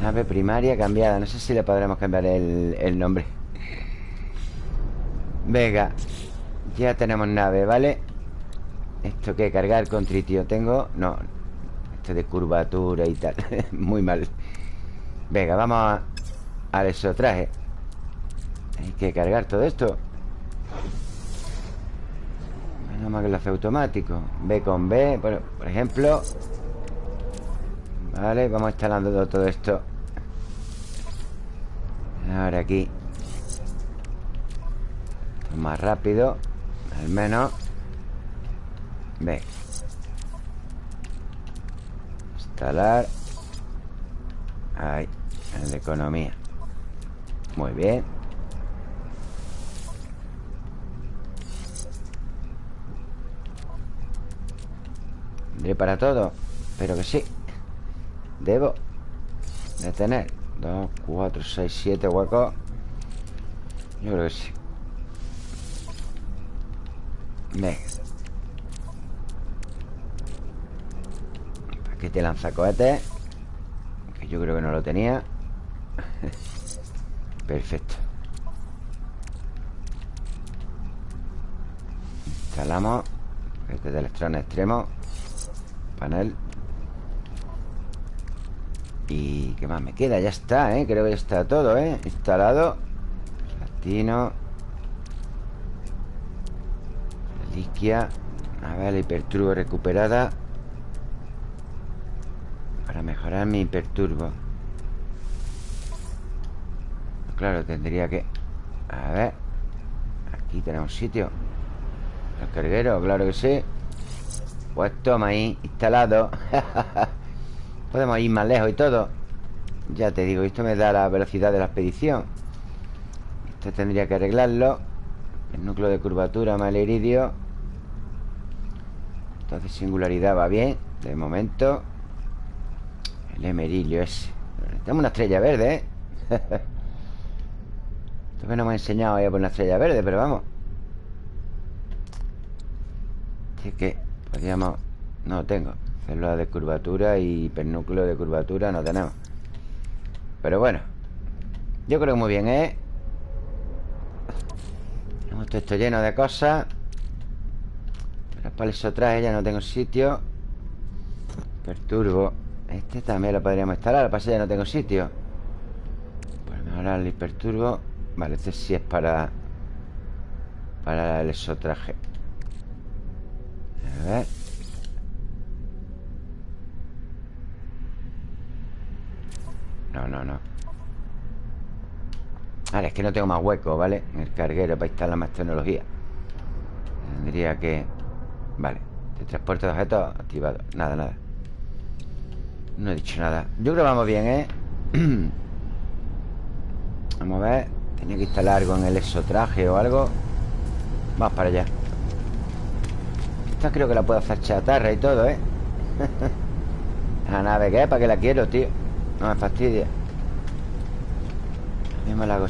Nave primaria cambiada No sé si le podremos cambiar el, el nombre. Venga Ya tenemos nave, ¿vale? ¿Esto qué? Cargar con tritio ¿Tengo? No. Esto de curvatura y tal Muy mal. Venga, vamos a, a eso traje Hay que cargar todo esto. Nada más que lo hace automático. B con B, por, por ejemplo Vale, vamos instalando todo esto. Ahora aquí. Más rápido Al menos. B Instalar. Ahí, el de economía. Muy bien. ¿Tendré para todo? Pero que sí Debo de tener 2, 4, 6, 7 huecos. Yo creo que sí. Venga. Paquete lanzacohetes Que yo creo que no lo tenía. Perfecto. Instalamos Este de electrones extremo Panel ¿Y qué más me queda? Ya está, ¿eh? Creo que ya está todo, ¿eh? Instalado. Latino Reliquia. A ver, la hiperturbo recuperada. Para mejorar mi hiperturbo. Claro, tendría que... A ver. Aquí tenemos sitio. El carguero, claro que sí. Pues toma ahí, instalado Podemos ir más lejos y todo. Ya te digo, esto me da la velocidad de la expedición. Esto tendría que arreglarlo. El núcleo de curvatura mal iridio. Entonces singularidad va bien De momento. El emerilio ese. Tenemos una estrella verde, ¿eh? Esto que no me ha enseñado a por una estrella verde Pero vamos. Es que podríamos... No tengo Célula de curvatura y hipernúcleo de curvatura no tenemos. Pero bueno Yo creo que muy bien, ¿eh? Tenemos todo esto lleno de cosas. Eso traje ya no tengo sitio. Perturbo. Este también lo podríamos instalar Lo que pasa ya no tengo sitio. Pues mejorar el hiperturbo Vale, este sí es para Para el exotraje. A ver No, no, no. Vale, es que no tengo más hueco, ¿vale? En el carguero para instalar más tecnología. Tendría que... Vale De transporte de objetos activado Nada, nada. No he dicho nada. Yo creo que vamos bien, ¿eh? vamos a ver. Tenía que instalar algo en el exotraje o algo. Vamos para allá. Esta creo que la puedo hacer chatarra y todo, ¿eh? La nave que ¿para qué la quiero, tío? No me fastidia. Me la hago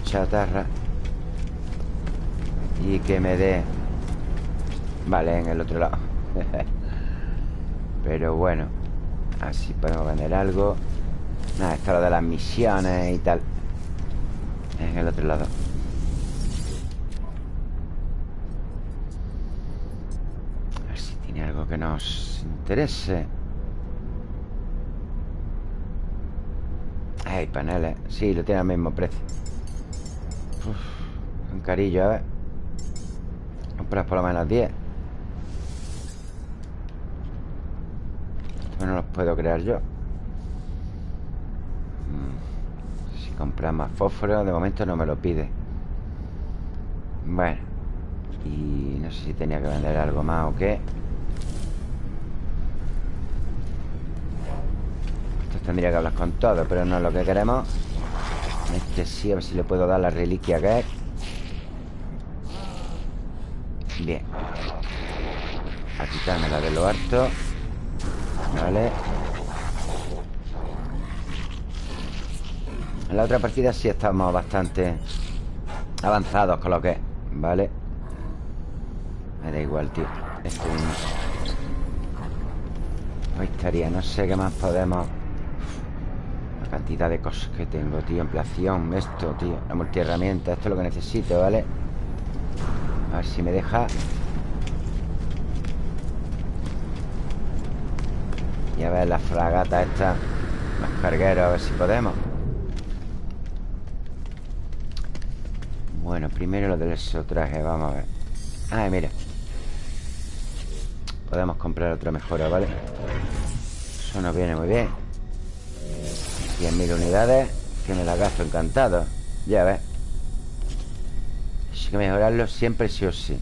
Y que me dé. Vale, en el otro lado. Pero bueno Así podemos vender algo. Nada, esto es lo de las misiones y tal. En el otro lado. A ver si tiene algo que nos interese Hay paneles Sí, lo tiene al mismo precio. Un carillo, a ver. Compras por lo menos 10 Esto no los puedo crear yo. Mm. Si compras más fósforo De momento no me lo pide. Bueno Y no sé si tenía que vender algo más o qué tendría que hablar con todo Pero no es lo que queremos. Este sí, a ver si le puedo dar la reliquia que es. Bien. A quitarme la de lo harto Vale. En la otra partida sí estamos bastante Avanzados con lo que es Vale Me da igual, tío. Este Ahí estaría, no sé qué más podemos cantidad de cosas que tengo, tío. Ampliación, esto, tío. La multiherramienta, esto es lo que necesito, ¿vale? A ver si me deja. Y a ver la fragata esta. Los cargueros, a ver si podemos. Bueno, primero lo del exotraje, vamos a ver. Ah, mira. Podemos comprar otra mejora, ¿vale? Eso nos viene muy bien 100.000 unidades Que me las gasto encantado. Ya ves. Hay que mejorarlo siempre sí o sí.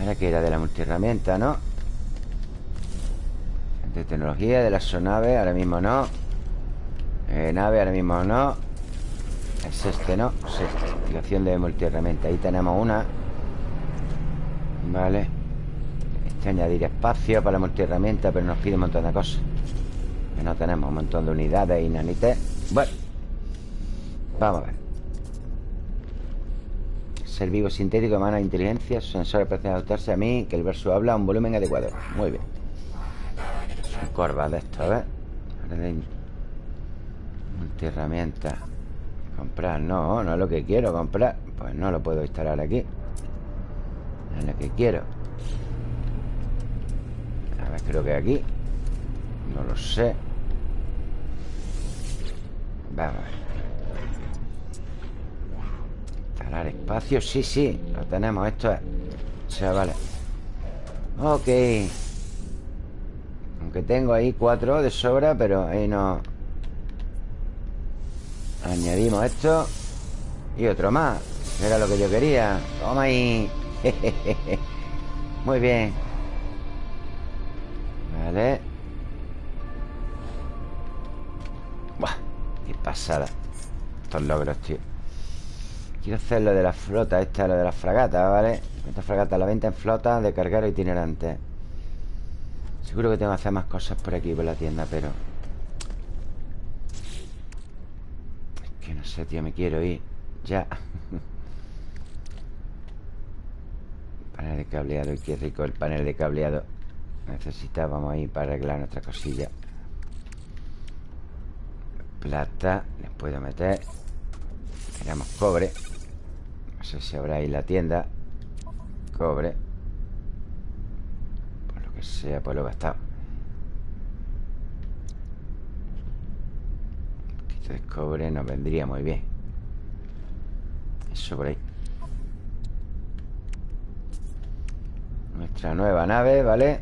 Ahora que era de la multiherramienta, ¿no? De tecnología, de la sonave Ahora mismo no. Eh, Nave, ahora mismo no. Es este, ¿no? Sí, activación de multiherramienta. Ahí tenemos una. Vale. Este añadir espacio para la multiherramienta Pero nos pide un montón de cosas no tenemos un montón de unidades y nanites Bueno Vamos a ver. Ser vivo sintético, mano inteligencia Sensores parecen adaptarse a mí Que el verso habla a un volumen adecuado. Muy bien. Corva de esto, a ver. Multiherramienta Comprar, no, no es lo que quiero comprar. Pues no lo puedo instalar aquí. No es lo que quiero. A ver, creo que aquí. No lo sé Vamos. Instalar espacio Sí, sí, lo tenemos Esto es. Chavales Ok. Aunque tengo ahí cuatro de sobra Pero ahí no. Añadimos esto. Y otro más Era lo que yo quería. Toma ahí. Muy bien. Vale pasada Estos logros, tío. Quiero hacer lo de la flota Esta, lo de la fragata, ¿vale? Esta fragata la venta en flota de cargar itinerante. Seguro que tengo que hacer más cosas por aquí Por la tienda, pero Es que no sé, tío, me quiero ir Ya. Panel de cableado, qué rico el panel de cableado. Necesitábamos ahí para arreglar nuestra cosilla Plata Les puedo meter. Tenemos cobre. No sé si habrá ahí la tienda. Cobre. Por lo que sea, pues lo he gastado. Un poquito de cobre nos vendría muy bien. Eso por ahí. Nuestra nueva nave, ¿vale?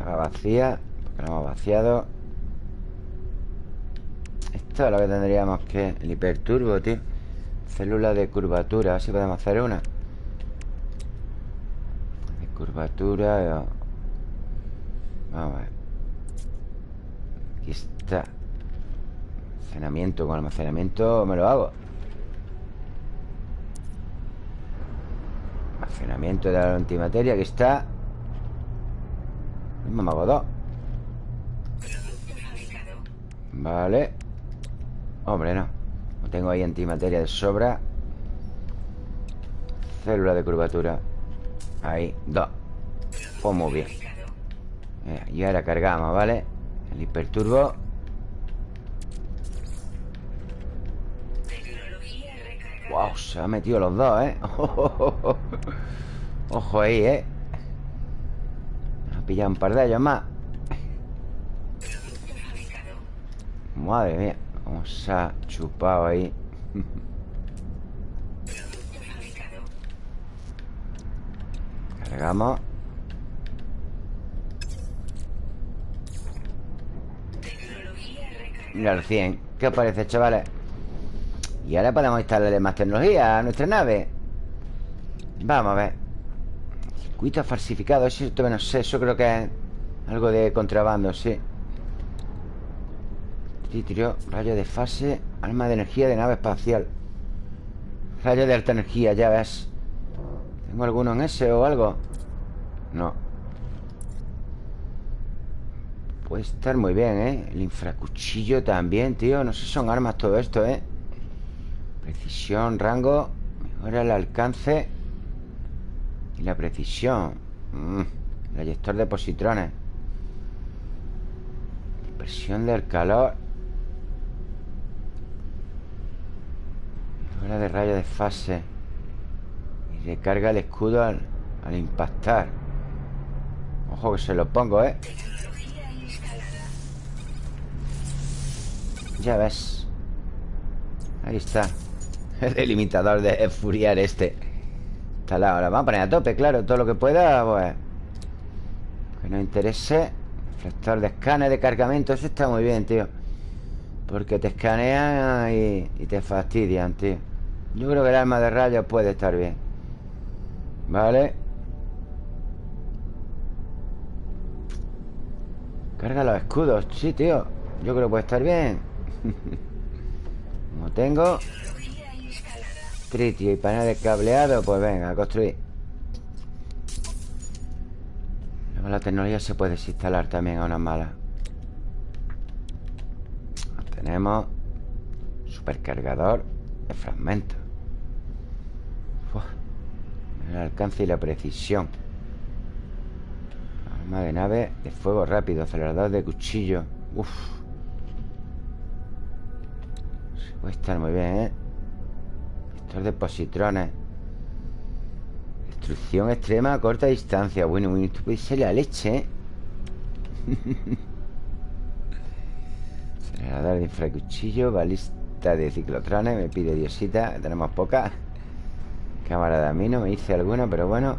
Va vacía Porque la hemos vaciado Esto es lo que tendríamos que... El hiperturbo, tío. Célula de curvatura A ver si podemos hacer una. De curvatura eh. Vamos a ver. Aquí está. Almacenamiento Con almacenamiento me lo hago. Almacenamiento de la antimateria Aquí está. Me hago dos. Vale Hombre, no. No tengo ahí antimateria de sobra. Célula de curvatura. Ahí, dos. Pues muy bien. Y ahora cargamos, ¿vale? El hiperturbo. Wow, se ha metido los dos, ¿eh? Ojo ahí, ¿eh? pillado un par de ellos más. Madre mía Cómo se ha chupado ahí. Cargamos. Mira el 100 ¿Qué os parece, chavales? Y ahora podemos instalarle más tecnología a nuestra nave. Vamos a ver. Circuito falsificado Eso no sé Eso creo que es algo de contrabando, sí Titrio, rayo de fase Arma de energía de nave espacial. Rayo de alta energía, ya ves. ¿Tengo alguno en ese o algo? No. Puede estar muy bien, ¿eh? El infracuchillo también, tío. No sé si son armas todo esto, ¿eh? Precisión, rango Mejora el alcance. Y la precisión. Mm, El eyector de positrones. Presión del calor Mejora de rayo de fase. Y recarga el escudo al, al impactar. Ojo que se lo pongo, ¿eh? Ya ves. Ahí está. El delimitador de furiar este. Instalado Ahora vamos a poner a tope, claro. Todo lo que pueda, pues. Que nos interese. Reflector de escáner, de cargamento. Eso está muy bien, tío. Porque te escanean y, y te fastidian, tío Yo creo que el arma de rayos puede estar bien. Vale Carga los escudos. Sí, tío. Yo creo que puede estar bien. Como tengo Tritio y panel de cableado Pues venga, a construir. Luego la tecnología se puede desinstalar también a una mala. Tenemos Supercargador de fragmentos El alcance y la precisión. Arma de nave de fuego rápido Acelerador de cuchillo. Uf. Puede estar muy bien, ¿eh? Estos de positrones. Destrucción extrema a corta distancia. Bueno, bueno, esto puede ser la leche, ¿eh? Acelerador de infracuchillo Balista de ciclotrones Me pide diosita Tenemos poca Cámara de amino Me hice alguna, pero bueno.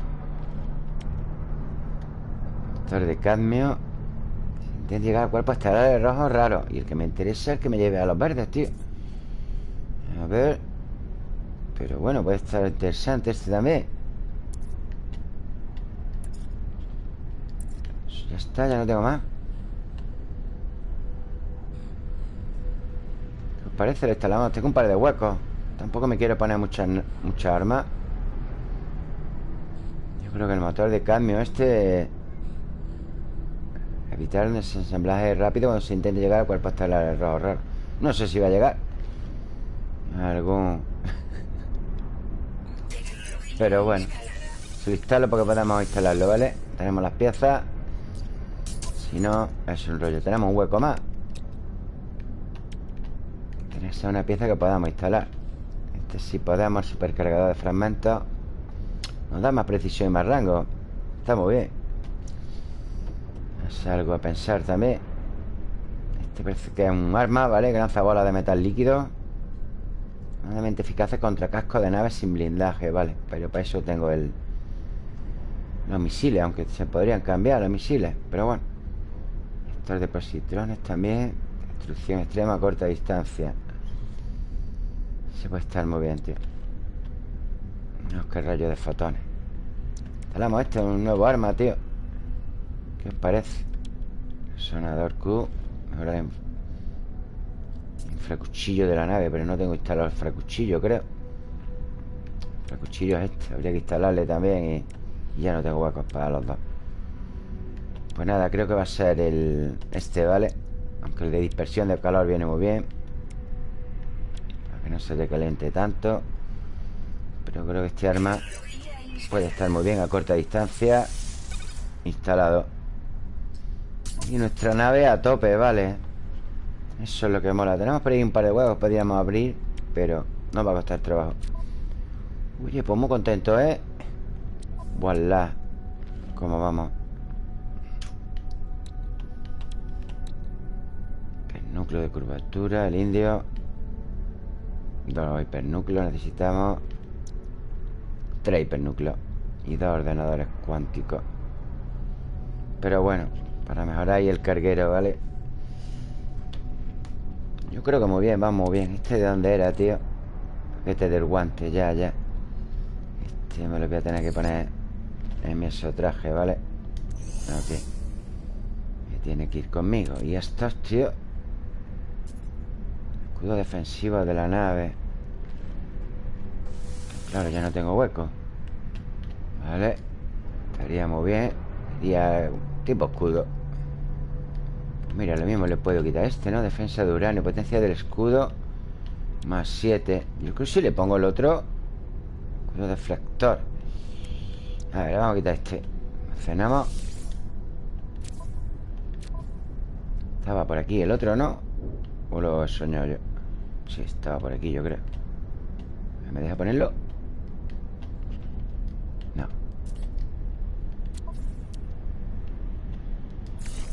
Motor de cadmio. Si intento llegar al cuerpo estará de rojo raro. Y el que me interesa es el que me lleve a los verdes, tío. A ver. Pero bueno, puede estar interesante este también. Ya está, ya no tengo más. Parece lo instalamos Tengo un par de huecos. Tampoco me quiero poner muchas mucha armas creo que el motor de cambio este Evitar el desensamblaje rápido Cuando se intente llegar al cuerpo estelar error raro No sé si va a llegar. Algún... Pero bueno Se lo instalo porque podemos instalarlo, ¿vale? Tenemos las piezas. Si no, es un rollo. Tenemos un hueco más. Es una pieza que podamos instalar. Este si podemos Supercargador de fragmentos Nos da más precisión y más rango. Está muy bien. Es algo a pensar también. Este parece que es un arma, ¿vale? Que lanza bolas de metal líquido. Normalmente eficaces contra cascos de naves sin blindaje, vale Pero para eso tengo el... Los misiles, aunque se podrían cambiar los misiles Pero bueno. Estos de positrones también. Destrucción extrema a corta distancia. Se puede estar muy bien, tío No, que rayo de fotones. Instalamos este, un nuevo arma, tío. ¿Qué os parece? Sonador Q Ahora en Fracuchillo de la nave Pero no tengo instalado el fracuchillo, creo. Fracuchillo es este Habría que instalarle también y, ya no tengo huecos para los dos. Pues nada, creo que va a ser el Este, ¿vale? Aunque el de dispersión de calor viene muy bien. Para que no se decalente tanto Pero creo que este arma Puede estar muy bien a corta distancia Instalado Y nuestra nave a tope, ¿vale? Eso es lo que mola Tenemos por ahí un par de huevos Podríamos abrir Pero no va a costar trabajo Oye, pues muy contento, ¿eh? Voilà ¿Cómo vamos? Núcleo de curvatura El indio Dos hipernúcleos necesitamos Tres hipernúcleos Y dos ordenadores cuánticos. Pero bueno Para mejorar ahí el carguero, ¿vale? Yo creo que muy bien, vamos bien. ¿Este de dónde era, tío? Este del guante, ya, ya. Este me lo voy a tener que poner En mi traje, ¿vale? Ok. Me tiene que ir conmigo. Y estos, tío. Escudo defensivo de la nave Claro, ya no tengo hueco. Vale. Estaría muy bien. Sería tipo escudo. Mira, lo mismo le puedo quitar este, ¿no? Defensa de uranio, potencia del escudo. Más 7 Yo creo que si le pongo el otro Escudo deflector. A ver, vamos a quitar este. Cenamos. Estaba por aquí el otro, ¿no? ¿O lo he soñado yo? Sí, estaba por aquí, yo creo. ¿Me deja ponerlo?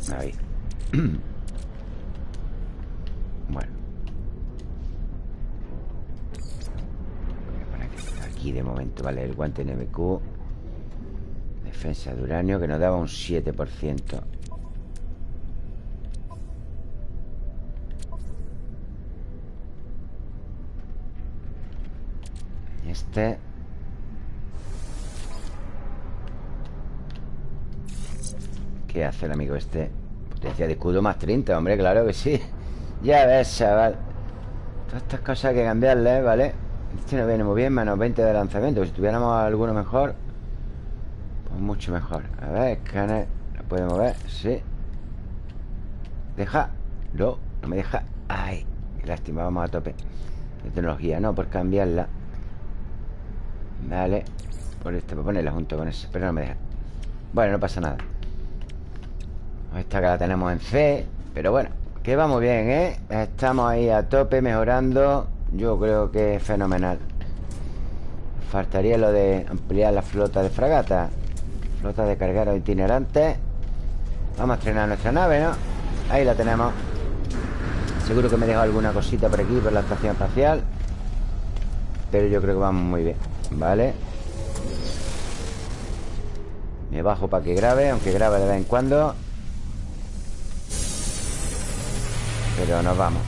Ahí bueno. aquí de momento, vale, el guante NMQ. Defensa de uranio que nos daba un 7%. Este ¿Qué hace el amigo este? Potencia de escudo más 30, hombre, claro que sí. Ya ves, chaval. Todas estas cosas hay que cambiarle, ¿vale? Este no viene muy bien, menos 20 de lanzamiento. Si tuviéramos alguno mejor Pues mucho mejor. A ver, escáner. ¿Lo puede mover? Sí. Deja. No, no me deja. Ay, lástima, vamos a tope. De tecnología, no, por cambiarla. Vale. Por este, por ponerla junto con ese Pero no me deja. Bueno, no pasa nada esta que la tenemos en C Pero bueno, que vamos bien, ¿eh? Estamos ahí a tope mejorando Yo creo que es fenomenal Faltaría lo de ampliar la flota de fragata Flota de cargueros itinerantes Vamos a estrenar nuestra nave, ¿no? Ahí la tenemos Seguro que me he dejado alguna cosita por aquí Por la estación espacial Pero yo creo que vamos muy bien ¿Vale? Me bajo para que grabe Aunque grabe de vez en cuando Pero nos vamos.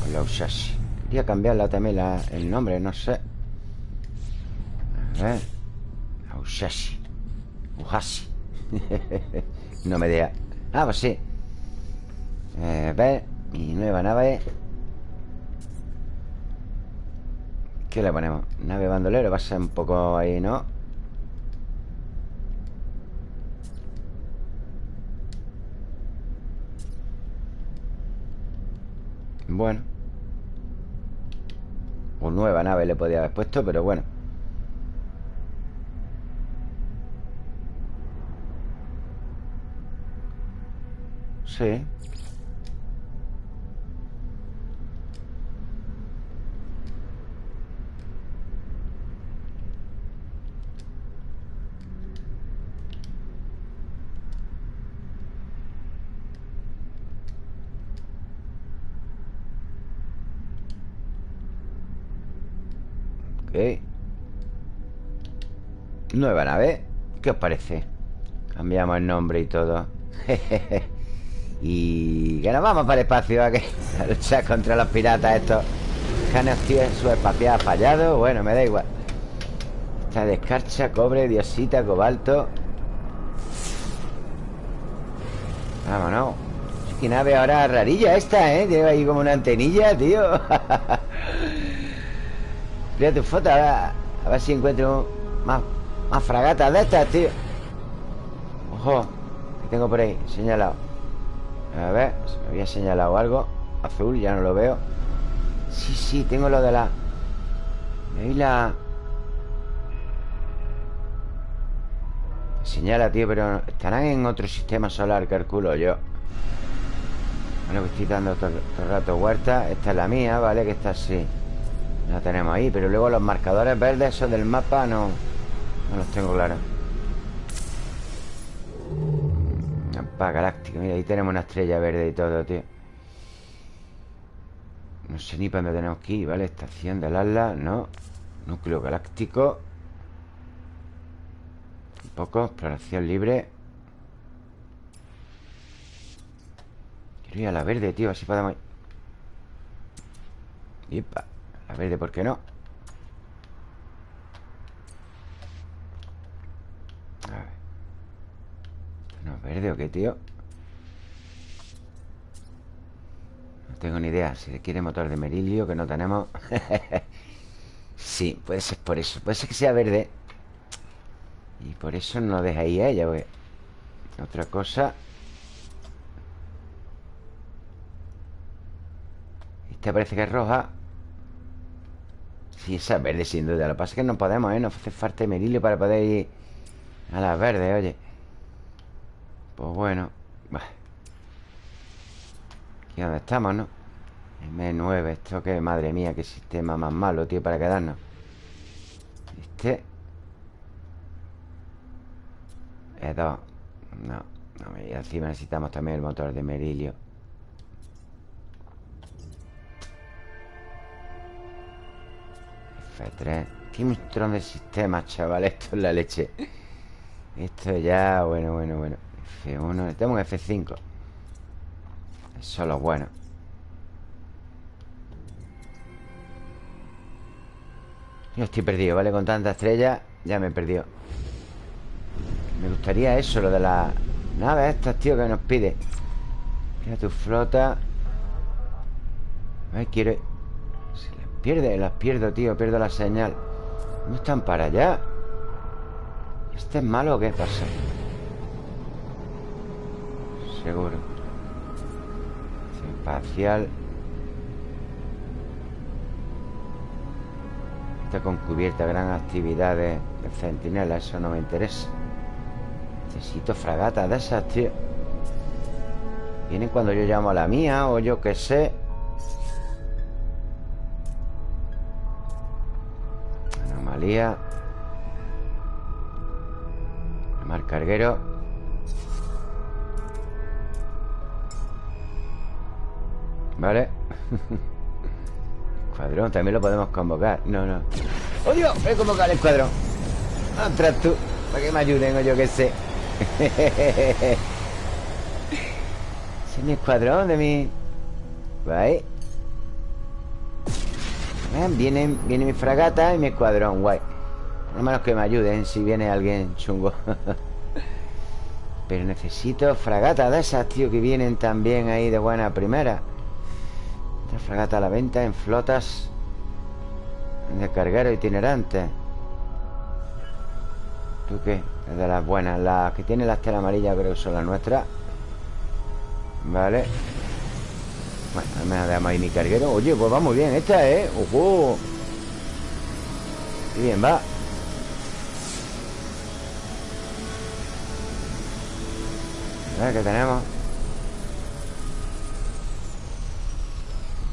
Con la Usashi Quería cambiarla también la, el nombre, no sé. A ver. La Uhashi No me deja Ah, pues sí. Eh, A ver Mi nueva nave. ¿Qué le ponemos? Nave bandolero Va a ser un poco ahí, ¿no? Bueno. O nueva nave le podía haber puesto Pero bueno. Sí Nueva nave. ¿Qué os parece? Cambiamos el nombre y todo. Y que nos vamos para el espacio a, que, a luchar contra los piratas estos Canes su espacial fallado. Bueno, me da igual. Esta descarcha, cobre, diosita, cobalto. Vámonos. Qué nave ahora rarilla esta, ¿eh? Lleva ahí como una antenilla, tío. Mira tu foto, a ver, si encuentro más, más fragatas de estas, tío. Ojo, que tengo por ahí señalado. A ver, se me había señalado algo. Azul, ya no lo veo. Sí, sí, tengo lo de la. Ahí la. Señala, tío, pero estarán en otro sistema solar, calculo yo. Bueno, que estoy dando todo, todo el rato huerta. Esta es la mía, ¿vale? Que está así. La tenemos ahí Pero luego los marcadores verdes Esos del mapa no No los tengo claros. Mapa galáctico Mira, ahí tenemos una estrella verde y todo, tío. No sé ni para dónde tenemos que ir ¿Vale? Estación del Atlas No Núcleo galáctico. Un poco Exploración libre. Quiero ir a la verde, tío Así podemos ir. A verde, ¿por qué no? A ver ¿No es verde o qué, tío? No tengo ni idea. Si le quiere motor de merilio Que no tenemos. Sí, puede ser por eso. Puede ser que sea verde. Y por eso no deja ahí a ella Otra cosa. Esta parece que es roja. Sí, esa verde sin duda. Lo que pasa es que no podemos, ¿eh? Nos hace falta merilio para poder ir a las verdes, oye Pues bueno Aquí donde estamos, ¿no? M9, esto que, madre mía Qué sistema más malo, tío, para quedarnos. Este. E2 No, no, y encima necesitamos también el motor de merilio F3 Qué montón de sistemas, chaval Esto es la leche. Esto ya, bueno, bueno, bueno F1, tenemos F5 Eso es lo bueno Yo estoy perdido, ¿vale? Con tanta estrella Ya me he perdido Me gustaría eso, lo de la nave estas, tío, que nos pide Mira tu flota Ay, quiero pierde, las pierdo, tío Pierdo la señal ¿No están para allá? ¿Este es malo o qué pasa? Seguro. Espacial Está con cubierta Gran actividad de, centinela Eso no me interesa. Necesito fragatas de esas, tío. Vienen cuando yo llamo a la mía O yo qué sé. Anomalía. Mar carguero Vale Escuadrón, también lo podemos convocar. No, no. ¡Oh, Dios! Voy a convocar el escuadrón Ostras tú Para que me ayuden o yo qué sé. Ese es mi escuadrón de mi... Vale Viene, viene mi fragata y mi escuadrón, guay. Por lo menos que me ayuden si viene alguien chungo. Pero necesito fragata de esas, tío Que vienen también ahí de buena primera Otra fragata a la venta en flotas De carguero itinerante. ¿Tú qué? Es de las buenas. Las que tienen la estela amarilla creo que son las nuestras. Vale. Bueno, me dejamos ahí mi carguero. Oye, pues va muy bien esta, ¿eh? ¡Ojo! bien va. A ver qué tenemos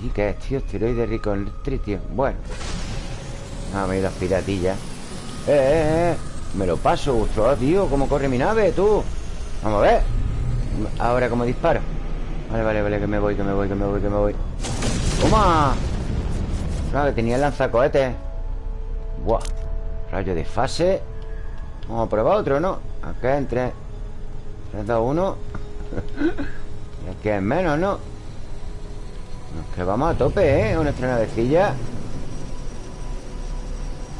¿Y qué es, tío? Esteroide rico en tritio Bueno Vamos a ir las piratillas ¡Eh, eh, eh! Me lo paso, ostras, tío ¿Cómo corre mi nave, tú? Vamos a ver Ahora como disparo Vale, vale, vale, que me voy, que me voy, que me voy, que me voy ¡Toma! Claro, que tenía el lanzacohetes Buah Rayo de fase Vamos a probar otro, ¿no? Acá entre 3, 2, 1 Y aquí es menos, ¿no? Es que vamos a tope, ¿eh? Nuestra navecilla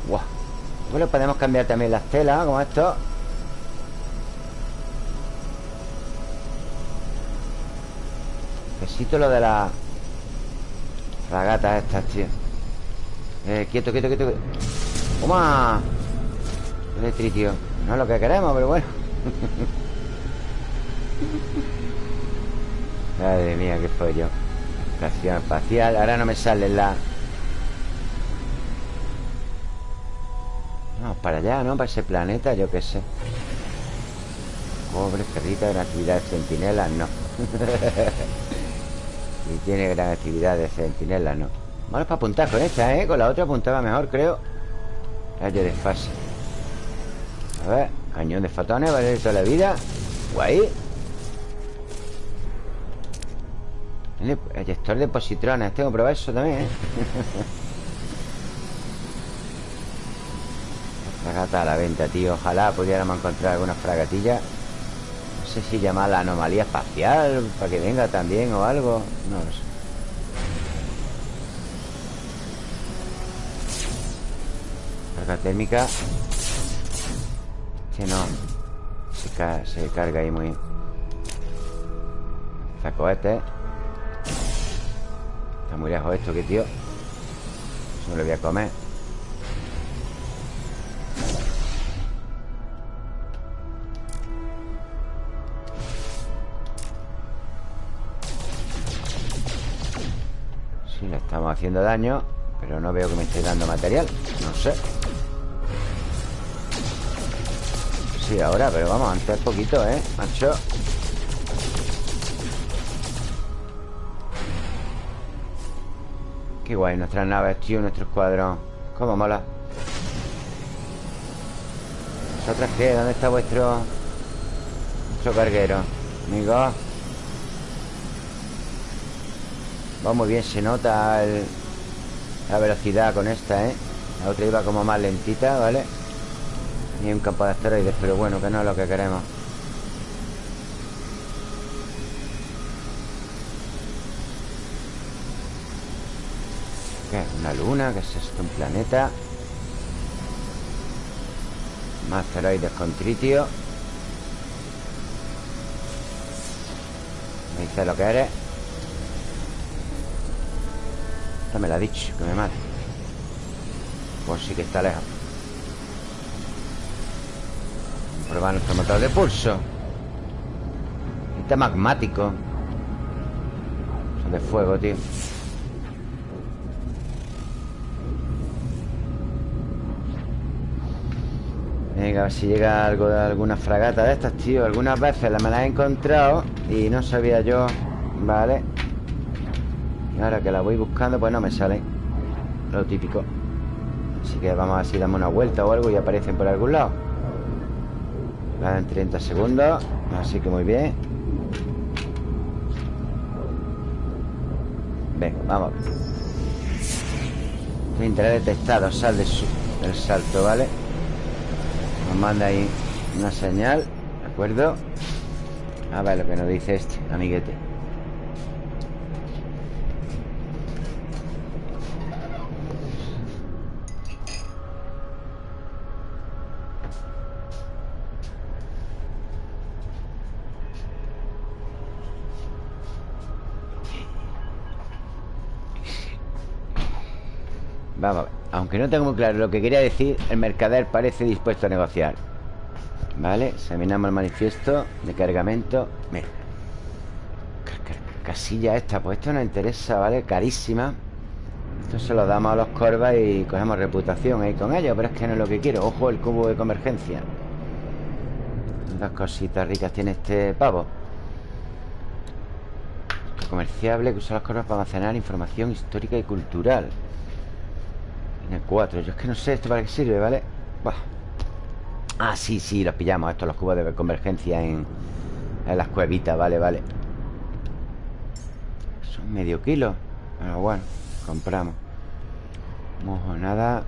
Buah. Bueno, podemos cambiar también las telas Como esto Necesito lo de la Ragatas estas, tío. Eh, quieto, quieto, quieto. ¡Toma! El tritio No es lo que queremos, pero bueno. Madre mía, qué pollo Estación espacial. Ahora no me sale la... Vamos para allá, ¿no? Para ese planeta, yo qué sé. Pobre perrita de actividad de centinelas, no. Y tiene gran actividad de centinelas, no. Vamos para apuntar con esta, ¿eh? Con la otra apuntaba mejor, creo. Rayo de fase A ver Cañón de fotones, vale toda la vida. Guay El gestor de positrones Tengo que probar eso también, ¿eh? Fragata a la venta, tío. Ojalá pudiéramos encontrar alguna fragatilla No sé si llamar la anomalía espacial Para que venga también o algo. No lo sé. Carga térmica. Que no. Se, carga ahí muy Saco este Está muy lejos esto, que tío. Eso me lo voy a comer. Sí, le estamos haciendo daño Pero no veo que me esté dando material. No sé. Sí, ahora, pero vamos, antes poquito, ¿eh? Macho Qué guay nuestras naves, tío, nuestro escuadrón Cómo mola ¿Vosotras qué? ¿Dónde está vuestro... Vuestro carguero? Amigos Va muy bien, se nota la velocidad con esta, ¿eh? La otra iba como más lentita, ¿vale? Y un campo de asteroides, pero bueno, que no es lo que queremos Una luna, que es esto? Un planeta. Más asteroides con tritio. Me dice lo que eres. Esta me la ha dicho, que me mate. Pues sí que está lejos. Probar nuestro motor de pulso. Este magmático. Son de fuego, tío Venga, a ver si llega algo de alguna fragata de estas, tío. Algunas veces me las he encontrado Y no sabía yo Vale Y ahora que la voy buscando Pues no me sale Lo típico. Así que vamos a ver si damos una vuelta o algo Y aparecen por algún lado. En 30 segundos Así que muy bien. Venga, vamos. Interés detectado Sal de su, del salto, ¿vale? Manda ahí una señal ¿De acuerdo? A ver lo que nos dice este amiguete aunque no tengo muy claro lo que quería decir El mercader parece dispuesto a negociar. Vale, examinamos el manifiesto De cargamento. Mira. Casilla esta, pues esto nos interesa, ¿vale? Carísima. Esto se lo damos a los corvas y cogemos reputación ahí con ellos Pero es que no es lo que quiero. Ojo, el cubo de convergencia. Dos cositas ricas tiene este pavo. Comerciable que usa las corvas para almacenar información histórica y cultural Tiene cuatro. Yo es que no sé esto para qué sirve, ¿vale? Ah, sí, sí, los pillamos Estos los cubos de convergencia en, en las cuevitas, vale, vale. Son medio kilo. Pero bueno, compramos. Nada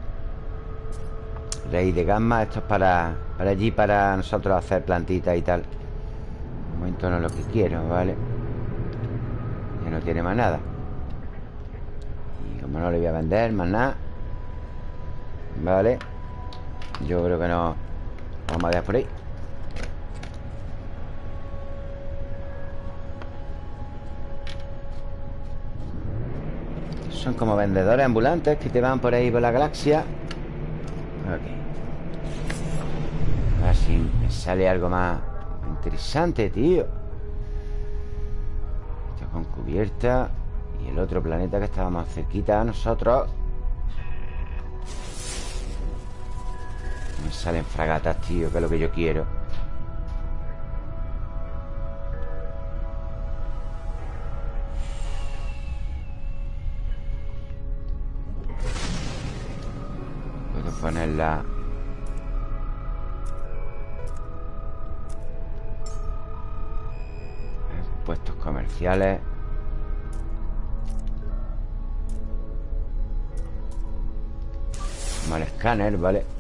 Rey de gamma Esto es para, para allí, para nosotros hacer plantitas y tal. De momento no es lo que quiero, ¿vale? Ya no tiene más nada. Y como no le voy a vender más nada Vale. Yo creo que no. Vamos a dejar por ahí. Son como vendedores ambulantes Que te van por ahí por la galaxia. Ok. A ver si me sale algo más Interesante, tío. Con cubierta Y el otro planeta que estaba más cerquita a nosotros Me salen fragatas, tío Que es lo que yo quiero. Puedo ponerla. Puestos comerciales. Mal escáner, vale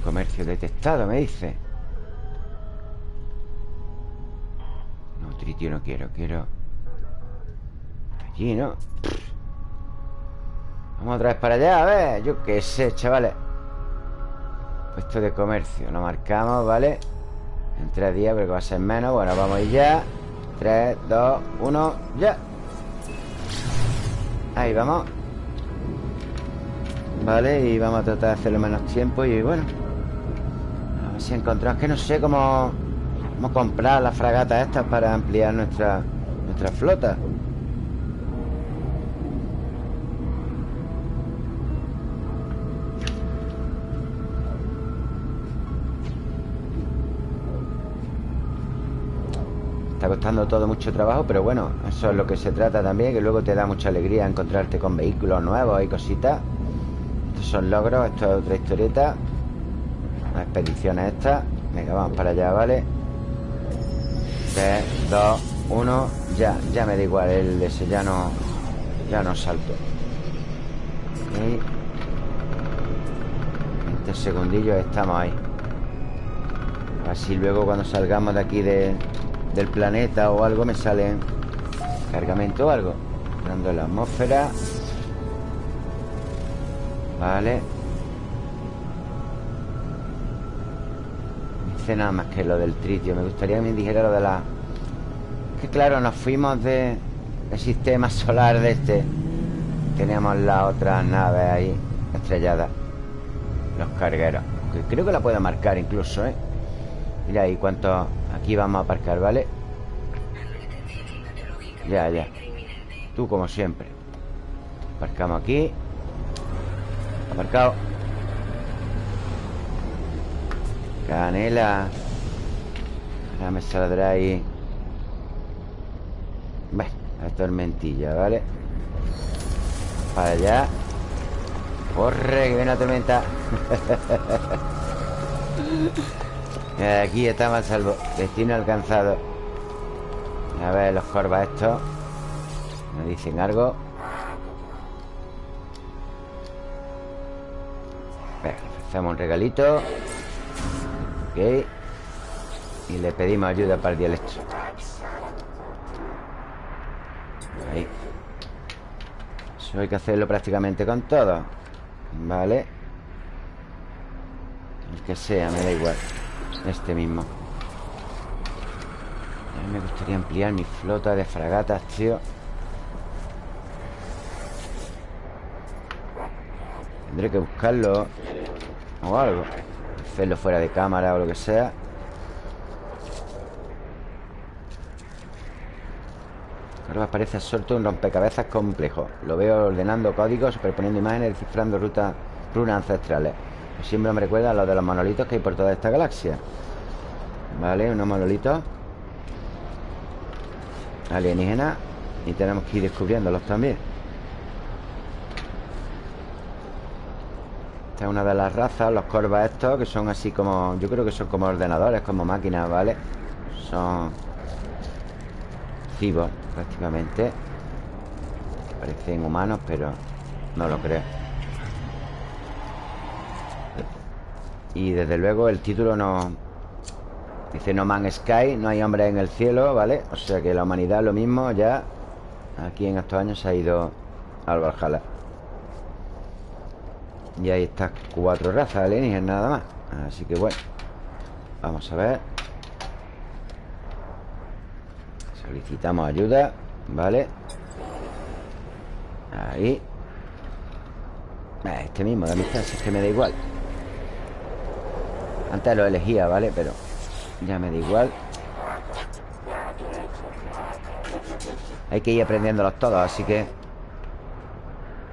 comercio detectado, me dice. No, tritio no quiero Quiero Allí, ¿no? Vamos otra vez para allá, a ver Yo qué sé, chavales. Puesto de comercio Lo marcamos, ¿vale? En tres días, pero que va a ser menos Bueno, vamos a ir ya. 3, 2, 1, ya. Ahí vamos. Vale, y vamos a tratar de hacerlo menos tiempo Y bueno A ver si encontramos que no sé cómo Cómo comprar las fragatas estas Para ampliar nuestra, nuestra flota Está costando todo mucho trabajo, pero bueno, eso es lo que se trata también, que luego te da mucha alegría encontrarte con vehículos nuevos y cositas. Estos son logros, esto es otra historieta. Una expedición esta. Venga, vamos para allá, ¿vale? 3, 2, 1, ya, ya me da igual, el ese ya no, ya no salto. Ok. 20 segundillos estamos ahí. Así luego cuando salgamos de aquí de, del planeta o algo me salen cargamento o algo dando la atmósfera vale nada más que lo del tritio. Me gustaría que me dijera lo de la que claro nos fuimos de el sistema solar de este. Teníamos la otra nave ahí estrellada. Los cargueros creo que la puedo marcar incluso eh mira ahí cuánto Aquí vamos a aparcar, ¿vale? Ya, ya. Tú como siempre. Aparcamos aquí. Aparcado Canela. Ahora me saldrá ahí. Bueno, la tormentilla, ¿vale? Para allá. Corre, que viene la tormenta. Aquí estamos a salvo. Destino alcanzado. A ver los corvas estos. Me dicen algo. Venga, ofrecemos un regalito Ok. Y le pedimos ayuda para el dialecto. Ahí. Eso hay que hacerlo prácticamente con todo. Vale. El que sea, me da igual. Este mismo. A mí me gustaría ampliar mi flota de fragatas, tío. Tendré que buscarlo O algo Hacerlo fuera de cámara o lo que sea. Ahora parece absorto un rompecabezas complejo. Lo veo ordenando códigos, superponiendo imágenes, descifrando rutas, runas ancestrales. Siempre me recuerda a lo de los monolitos que hay por toda esta galaxia. Vale, unos monolitos. Alienígenas Y tenemos que ir descubriéndolos también Esta es una de las razas, los corvas estos Que son así como, yo creo que son como ordenadores Como máquinas, ¿vale? Son cibos prácticamente Parecen humanos, pero no lo creo Y desde luego el título no... Dice No Man Sky, no hay hombre en el cielo, ¿vale? O sea que la humanidad lo mismo ya Aquí en estos años se ha ido al Valhalla Y hay estas cuatro razas alienígenas nada más. Así que bueno Vamos a ver. Solicitamos ayuda Vale Ahí. Este mismo de amistad, si es que me da igual. Antes lo elegía, ¿vale? Pero ya me da igual. Hay que ir aprendiéndolos todos, así que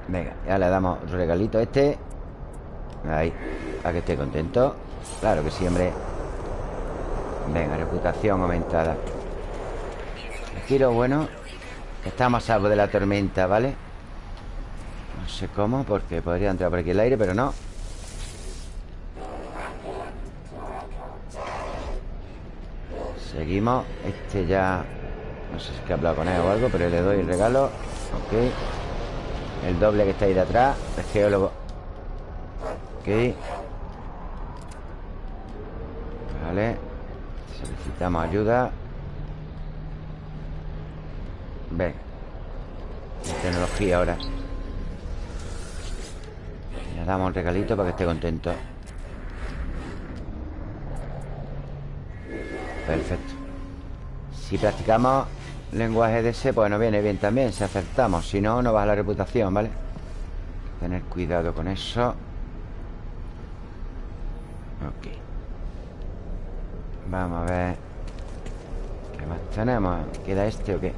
Venga, ya le damos regalito a este Ahí, para que esté contento. Claro que sí, hombre. Venga, reputación aumentada. Aquí lo bueno Estamos a salvo de la tormenta, ¿vale? No sé cómo, porque podría entrar por aquí el aire, pero no. Seguimos. Este ya... No sé si es que he hablado con él o algo Pero le doy el regalo. Ok. El doble que está ahí de atrás Es geólogo Ok. Vale. Solicitamos ayuda. Ven Tecnología ahora. Le damos un regalito para que esté contento. Perfecto. Si practicamos lenguaje de ese Pues nos viene bien también. Si acertamos Si no, no baja la reputación, ¿vale? Tener cuidado con eso Ok. Vamos a ver. ¿Qué más tenemos? ¿Queda este o qué?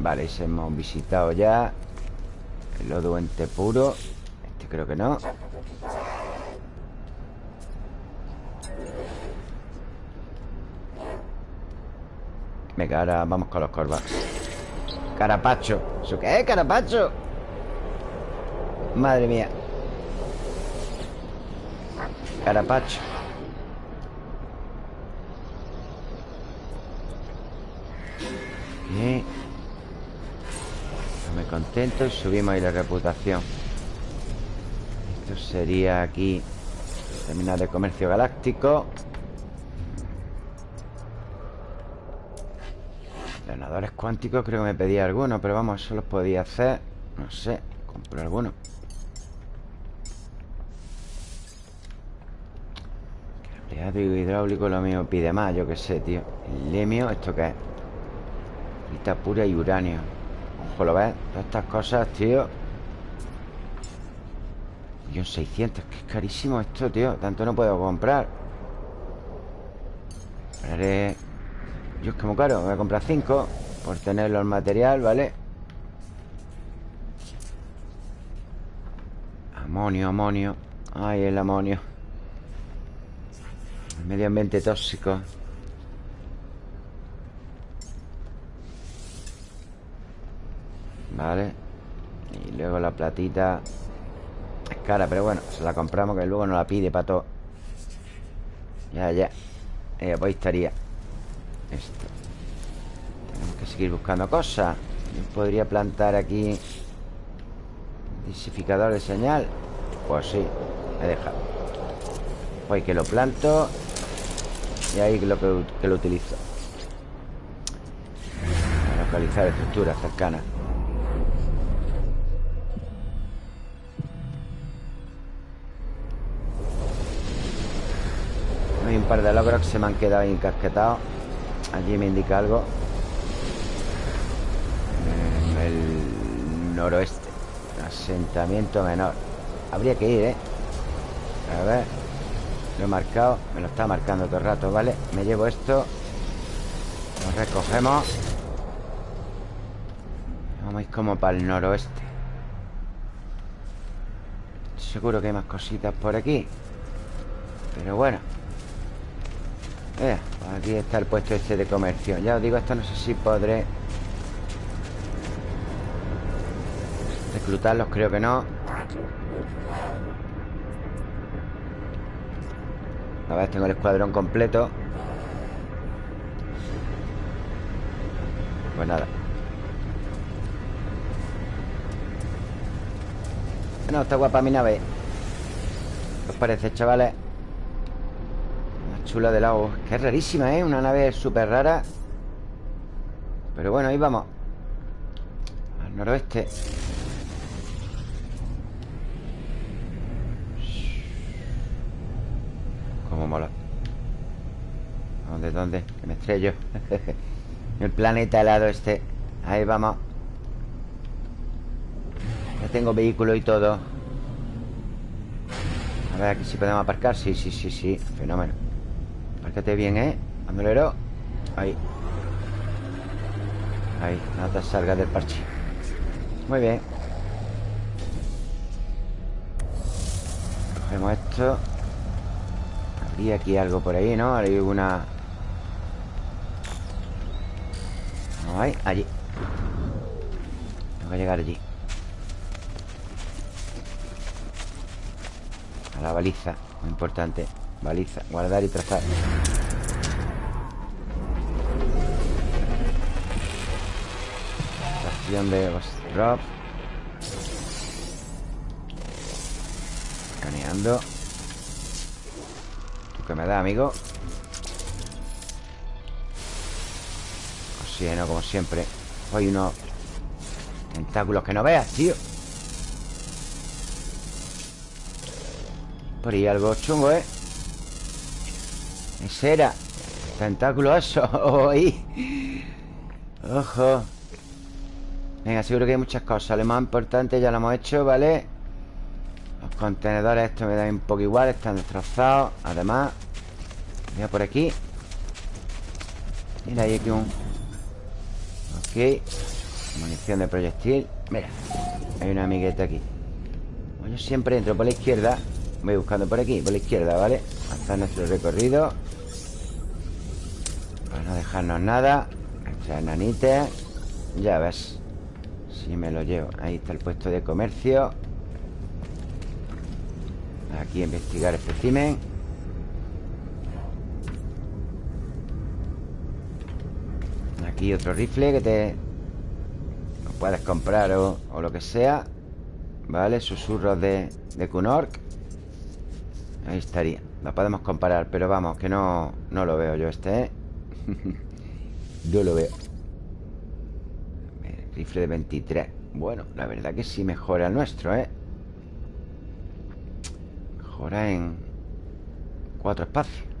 Vale, ese hemos visitado ya. El lodo puro. Este creo que no. Venga, ahora vamos con los corvas. Carapacho. ¿Eso qué es, carapacho? Madre mía Carapacho. Bien. Me contento y subimos ahí la reputación. Esto sería aquí Terminal de comercio galáctico. Ganadores cuánticos creo que me pedía alguno Pero vamos, eso los podía hacer No sé, compro alguno Cableado hidráulico lo mismo pide más Yo qué sé, tío. El lemio, ¿esto qué es? Rita pura y uranio. Ojo, ¿lo ves? Todas estas cosas, tío. Millón 600 Que es carísimo esto, tío. Tanto no puedo comprar. Compraré es que muy caro, voy a comprar 5 Por tenerlo el material, ¿vale? Amonio, amonio. Ay, el amonio medio ambiente tóxico. Vale. Y luego la platita Es cara, pero bueno Se la compramos que luego no la pide para todo Ya, ya. Eh, Pues estaría esto. Tenemos que seguir buscando cosas. Yo podría plantar aquí Disificador de señal. Pues sí, he dejado. Pues que lo planto Y ahí lo que, lo utilizo Para localizar estructuras cercanas. Hay un par de logros que se me han quedado encasquetados Allí me indica algo. El noroeste. Asentamiento menor. Habría que ir, ¿eh? A ver Lo he marcado Me lo está marcando todo el rato, ¿vale? Me llevo esto. Lo recogemos. Vamos a ir como para el noroeste. Seguro que hay más cositas por aquí. Pero bueno. Pues aquí está el puesto este de comercio. Ya os digo, esto no sé si podré Reclutarlos, creo que no A ver, tengo el escuadrón completo. Pues nada. No, está guapa mi nave. ¿Qué os parece, chavales? Más chula de lado. Que es rarísima, ¿eh? Una nave súper rara. Pero bueno, ahí vamos. Al noroeste Cómo mola ¿Dónde? Que me estrello. El planeta helado este. Ahí vamos. Ya tengo vehículo y todo. A ver aquí si podemos aparcar. Sí, sí, sí, sí. Fenómeno. Apárcate bien, ¿eh? Bandolero Ahí. Ahí, no te salgas del parche. Muy bien. Cogemos esto. Habría aquí algo por ahí, ¿no? Hay una... Hay, allí. Tengo que llegar allí. A la baliza Muy importante. Baliza, guardar y trazar. Estación de drop Escaneando. ¿Tú qué me da, amigo? Oxígeno, como siempre. Hay unos tentáculos que no veas, tío. Por ahí algo chungo, ¿eh? Ese era Tentáculo eso Ojo. Venga, seguro que hay muchas cosas. Lo más importante ya lo hemos hecho, ¿vale? Los contenedores estos me dan un poco igual Están destrozados. Además Mira por aquí. Mira, hay aquí un Munición de proyectil. Mira Hay una amigueta aquí. Yo siempre entro por la izquierda Voy buscando por aquí, por la izquierda, ¿vale? Hasta nuestro recorrido. Para no dejarnos nada Nuestras nanitas Ya ves Si me lo llevo. Ahí está el puesto de comercio. Aquí investigar espécimen Aquí otro rifle que te Lo puedes comprar o, o lo que sea Vale, susurros de, de Kunork. Ahí estaría. Lo podemos comparar, pero vamos, que no No lo veo yo este, ¿eh? no lo veo. Rifle de 23 Bueno, la verdad que sí mejora el nuestro, ¿eh? Mejora en Cuatro espacios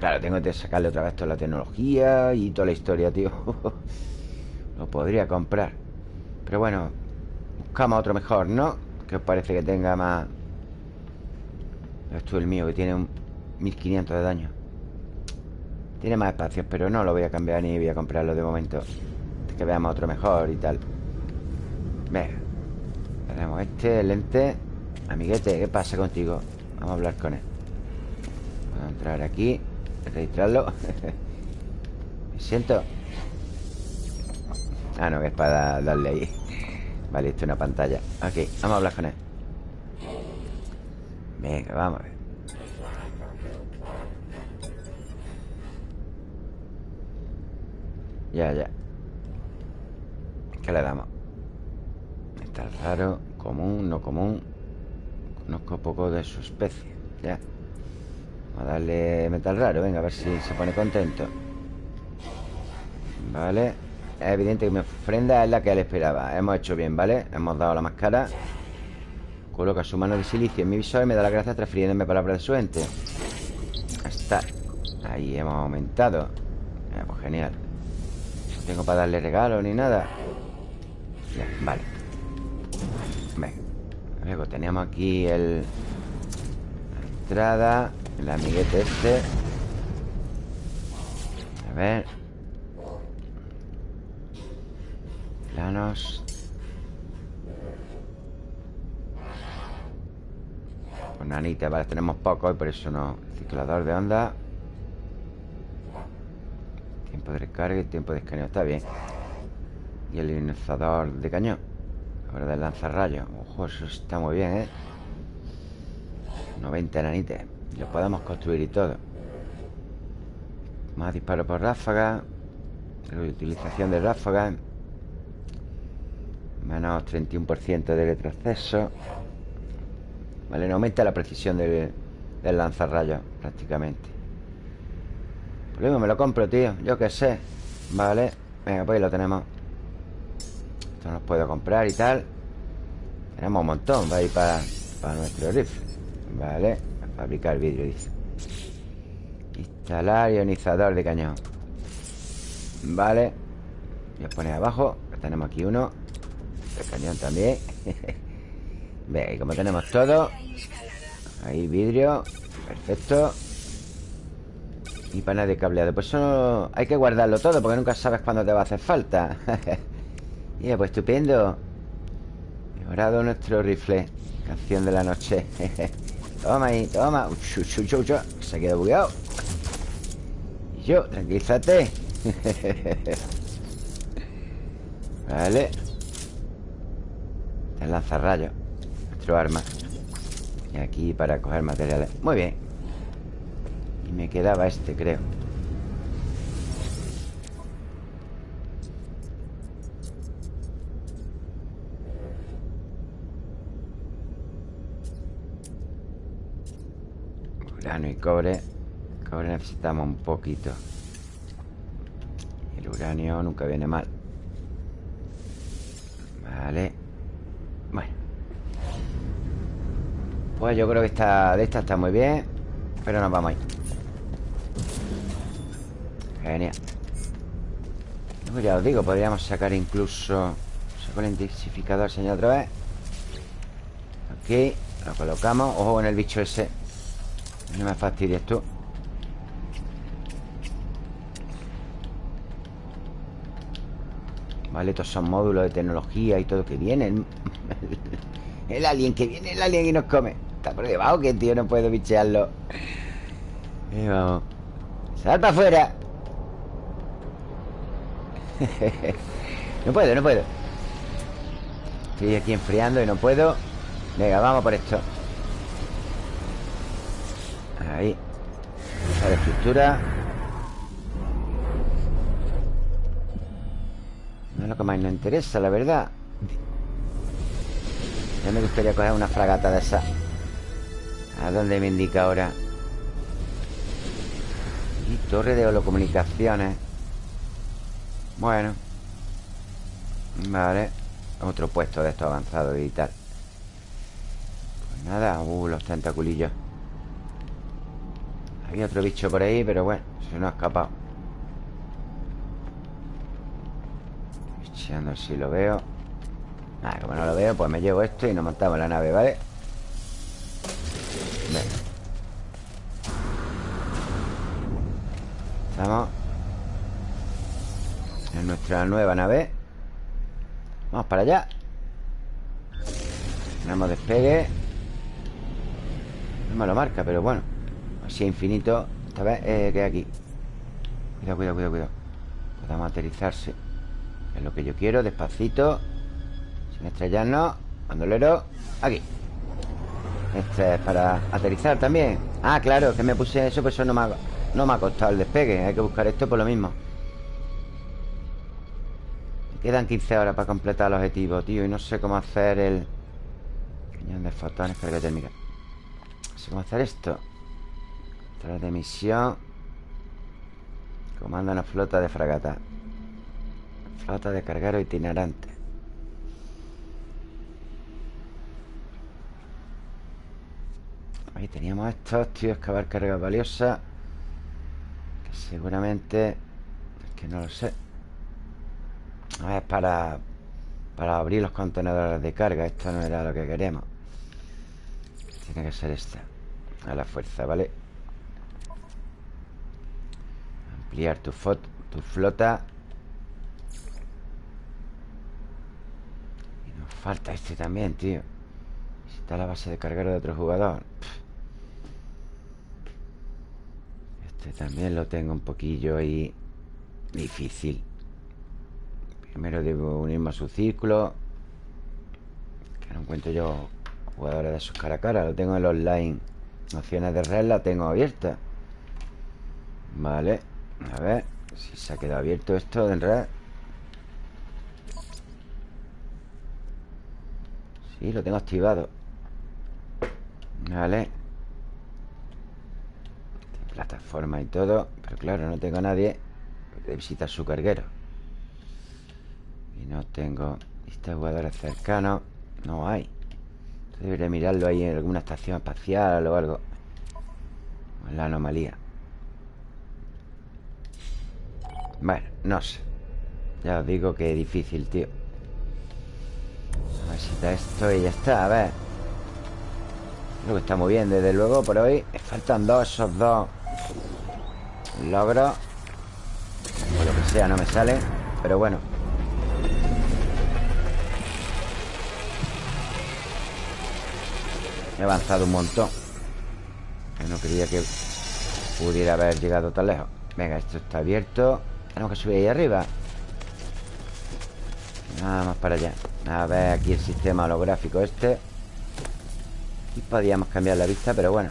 Claro, tengo que sacarle otra vez toda la tecnología Y toda la historia, tío. Lo podría comprar. Pero bueno Buscamos otro mejor, ¿no? Que os parece que tenga más esto es el mío, que tiene un 1500 de daño. Tiene más espacios, pero no lo voy a cambiar ni voy a comprarlo de momento. Que veamos otro mejor y tal. Venga Tenemos este, lente. Amiguete, ¿qué pasa contigo? Vamos a hablar con él. Vamos a entrar aquí Registrarlo. Me siento Ah, no, que es para darle ahí. Vale, esto es una pantalla. Ok, vamos a hablar con él. Venga, vamos a ver. Ya, ya. ¿Qué le damos? Metal raro, común, no común. Conozco poco de su especie. Ya Vamos a darle metal raro Venga, a ver si se pone contento Vale Es evidente que mi ofrenda es la que él esperaba Hemos hecho bien, ¿vale? Hemos dado la máscara Coloca su mano de silicio en mi visor y me da las gracias transfiriéndome palabras de su ente. Está. Ahí hemos aumentado. pues genial. No tengo para darle regalo ni nada. Ya, vale. Venga. Luego tenemos aquí el... La entrada El amiguete este. A ver. Planos. Nanita, vale, tenemos poco y por eso no. Ciclador de onda. Tiempo de recarga y tiempo de escaneo. Está bien. Y el ionizador de cañón. Ahora del lanzarrayos Ojo, eso está muy bien, ¿eh? 90 nanites Lo podemos construir y todo. Más disparos por ráfaga Reutilización de ráfaga. Menos 31% de retroceso. Vale, no aumenta la precisión del, del lanzarrayos Prácticamente. Pues mismo me lo compro, tío. Yo qué sé. Vale, venga, pues ahí lo tenemos. Esto nos puedo comprar y tal. Tenemos un montón Va a ir para, para nuestro rifle. Vale, fabricar vidrio, dice. Instalar ionizador de cañón. Vale. Voy a poner abajo Tenemos aquí uno. El cañón también. Ve, como tenemos todo Ahí vidrio Perfecto. Y panel de cableado. Pues eso hay que guardarlo todo Porque nunca sabes cuándo te va a hacer falta. Y pues estupendo. Mejorado nuestro rifle. Canción de la noche Toma ahí, toma. Se ha quedado bugueado. Y yo, tranquilízate. Vale. El lanzarrayos Nuestro arma. Y aquí para coger materiales. Muy bien. Y me quedaba este, creo Uranio y cobre. Cobre necesitamos un poquito. El uranio nunca viene mal. Vale. Bueno. Pues yo creo que esta de esta está muy bien Pero nos vamos ahí. Genial. Pues ya os digo, podríamos sacar incluso Saco el intensificador, señor, otra vez. Aquí Lo colocamos. Ojo en el bicho ese no me fastidies tú. Vale, estos son módulos de tecnología y todo que vienen. El alien que viene, el alien y nos come. Está por debajo que tío no puedo bichearlo. Y vamos. Sal para afuera. No puedo, no puedo. Estoy aquí enfriando y no puedo. Venga, vamos por esto Estructura. No es lo que más nos interesa, la verdad. Ya me gustaría coger una fragata de esa. ¿A dónde me indica ahora? Y torre de holocomunicaciones. Bueno. Vale. Otro puesto de estos avanzados y tal. Pues nada Uh, los tentaculillos había otro bicho por ahí, pero bueno Se nos ha escapado. Bicheando si lo veo. Ah, como no lo veo, pues me llevo esto y nos montamos la nave, ¿vale? Venga. Estamos En nuestra nueva nave. Vamos para allá. Tenemos despegue. No me lo marca, pero bueno si infinito Esta vez eh, que aquí. Cuidado, cuidado, cuidado, cuidado. Podemos aterrizarse Es lo que yo quiero, despacito. Sin estrellarnos. Bandolero, aquí. Este es para aterrizar también. Ah, claro, que me puse eso Pues eso no me ha, no me ha costado el despegue. Hay que buscar esto por lo mismo. Me quedan 15 horas para completar el objetivo, tío Y no sé cómo hacer el Cañón de fotones, carga térmica No sé cómo hacer esto tras de misión Comanda una flota de fragata. Flota de carguero itinerante. Ahí teníamos estos, tío Excavar carga valiosa Que seguramente Es que no lo sé. A ver, para Para abrir los contenedores de carga Esto no era lo que queremos. Tiene que ser esta A la fuerza, ¿vale? Ampliar tu, tu flota. Y nos falta este también, tío. Está la base de cargar de otro jugador Este también lo tengo un poquillo ahí Difícil. Primero debo unirme a su círculo Que no encuentro yo Jugadores de sus cara a cara. Lo tengo en los online. Opciones de red la tengo abierta. Vale A ver Si se ha quedado abierto esto en red Sí, lo tengo activado. Vale. Plataforma y todo Pero claro, no tengo a nadie de visitar su carguero. Y no tengo Lista jugadores cercanos. No hay. Debería mirarlo ahí en alguna estación espacial o algo. En la anomalía Bueno, no sé. Ya os digo que es difícil, tío. A ver si está esto y ya está, a ver. Lo que está muy bien, desde luego, por hoy. Faltan dos, esos dos Logros. O lo que sea, no me sale Pero bueno. He avanzado un montón. No creía que pudiera haber llegado tan lejos. Venga, esto está abierto Tenemos que subir ahí arriba. Nada más para allá. A ver aquí el sistema holográfico este. Aquí podíamos cambiar la vista, pero bueno.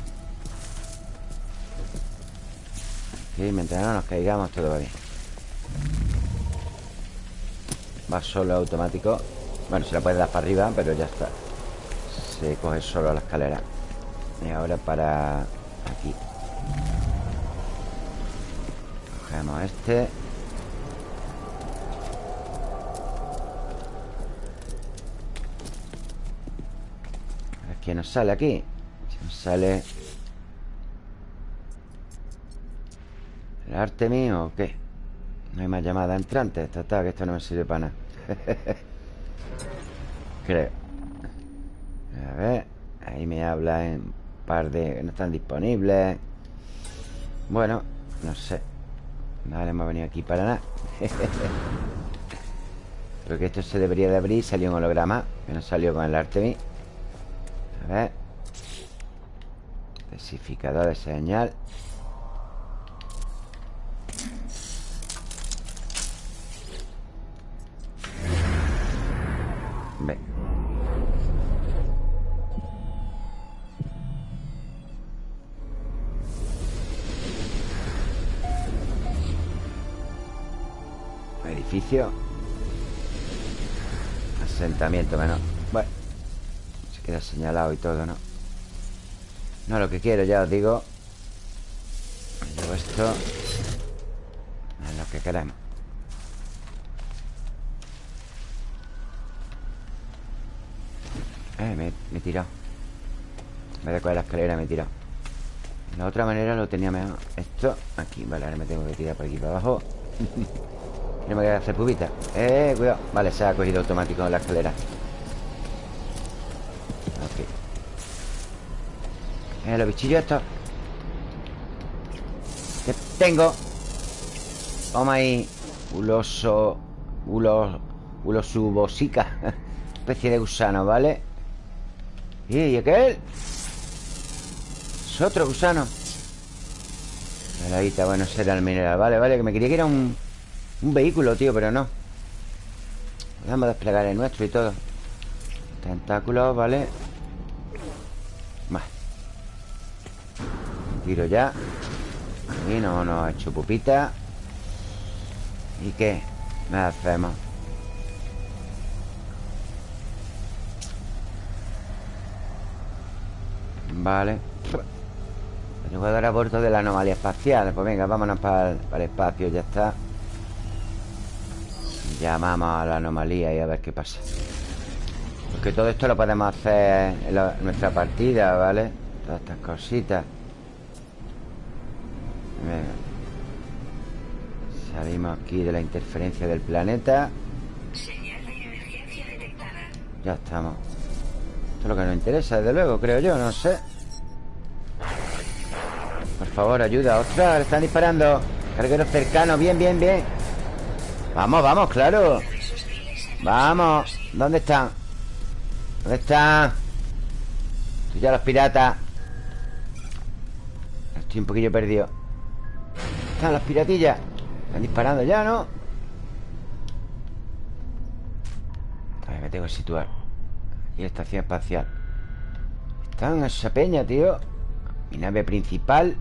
Aquí, mientras no nos caigamos todo va bien. Va solo automático. Bueno, se la puede dar para arriba, pero ya está. Se coge solo la escalera. Y ahora para aquí. Cogemos este Quién nos sale aquí. Si nos sale ¿El arte mío o qué? No hay más llamada entrante. Está, que esto no me sirve para nada. Creo. A ver Ahí me habla en par de... Que no están disponibles. Bueno, no sé. Vale, hemos venido aquí para nada. Creo que esto se debería de abrir Salió un holograma Que no salió con el Artemis A ver. Desificador de señal. Asentamiento menos Bueno queda señalado y todo, ¿no? No lo que quiero, ya os digo Llevo esto Es lo que queremos. Eh, me, he tirado de coger la escalera me he tirado De la otra manera lo tenía mejor. Esto, aquí, vale, ahora me tengo que tirar por aquí para abajo. No me voy a hacer pubita. Eh, cuidado. Vale, se ha cogido automático la escalera Ok Eh, los bichillos estos. Tengo. Toma ahí. Uloso Ulos Ulosubosica Especie de gusano, ¿vale? ¿Y aquel? Es otro gusano. Maravita, bueno, será el mineral. Vale, vale, que me quería que era un un vehículo, tío, pero no. Vamos a desplegar el nuestro y todo. Tentáculos, ¿vale? Tiro ya. Y no nos ha hecho pupita. ¿Y qué? ¿Qué hacemos? Vale. Tengo que dar a bordo de la anomalía espacial. Pues venga, vámonos para el espacio, ya está. Llamamos a la anomalía y a ver qué pasa. Porque todo esto lo podemos hacer en, nuestra partida, ¿vale? Todas estas cositas Venga. Salimos aquí de la interferencia del planeta. Ya estamos. Esto es lo que nos interesa, desde luego, creo yo, no sé. Favor, ayuda. ¡Ostras! Le están disparando. Cargueros cercanos Bien, bien, bien. Vamos, vamos, claro. Vamos. ¿Dónde están? ¿Dónde están? Estoy ya los piratas. Estoy un poquillo perdido Están las piratillas. Están disparando ya, ¿no? A ver, me tengo que situar. Y estación espacial. Están en esa peña, tío. Mi nave principal.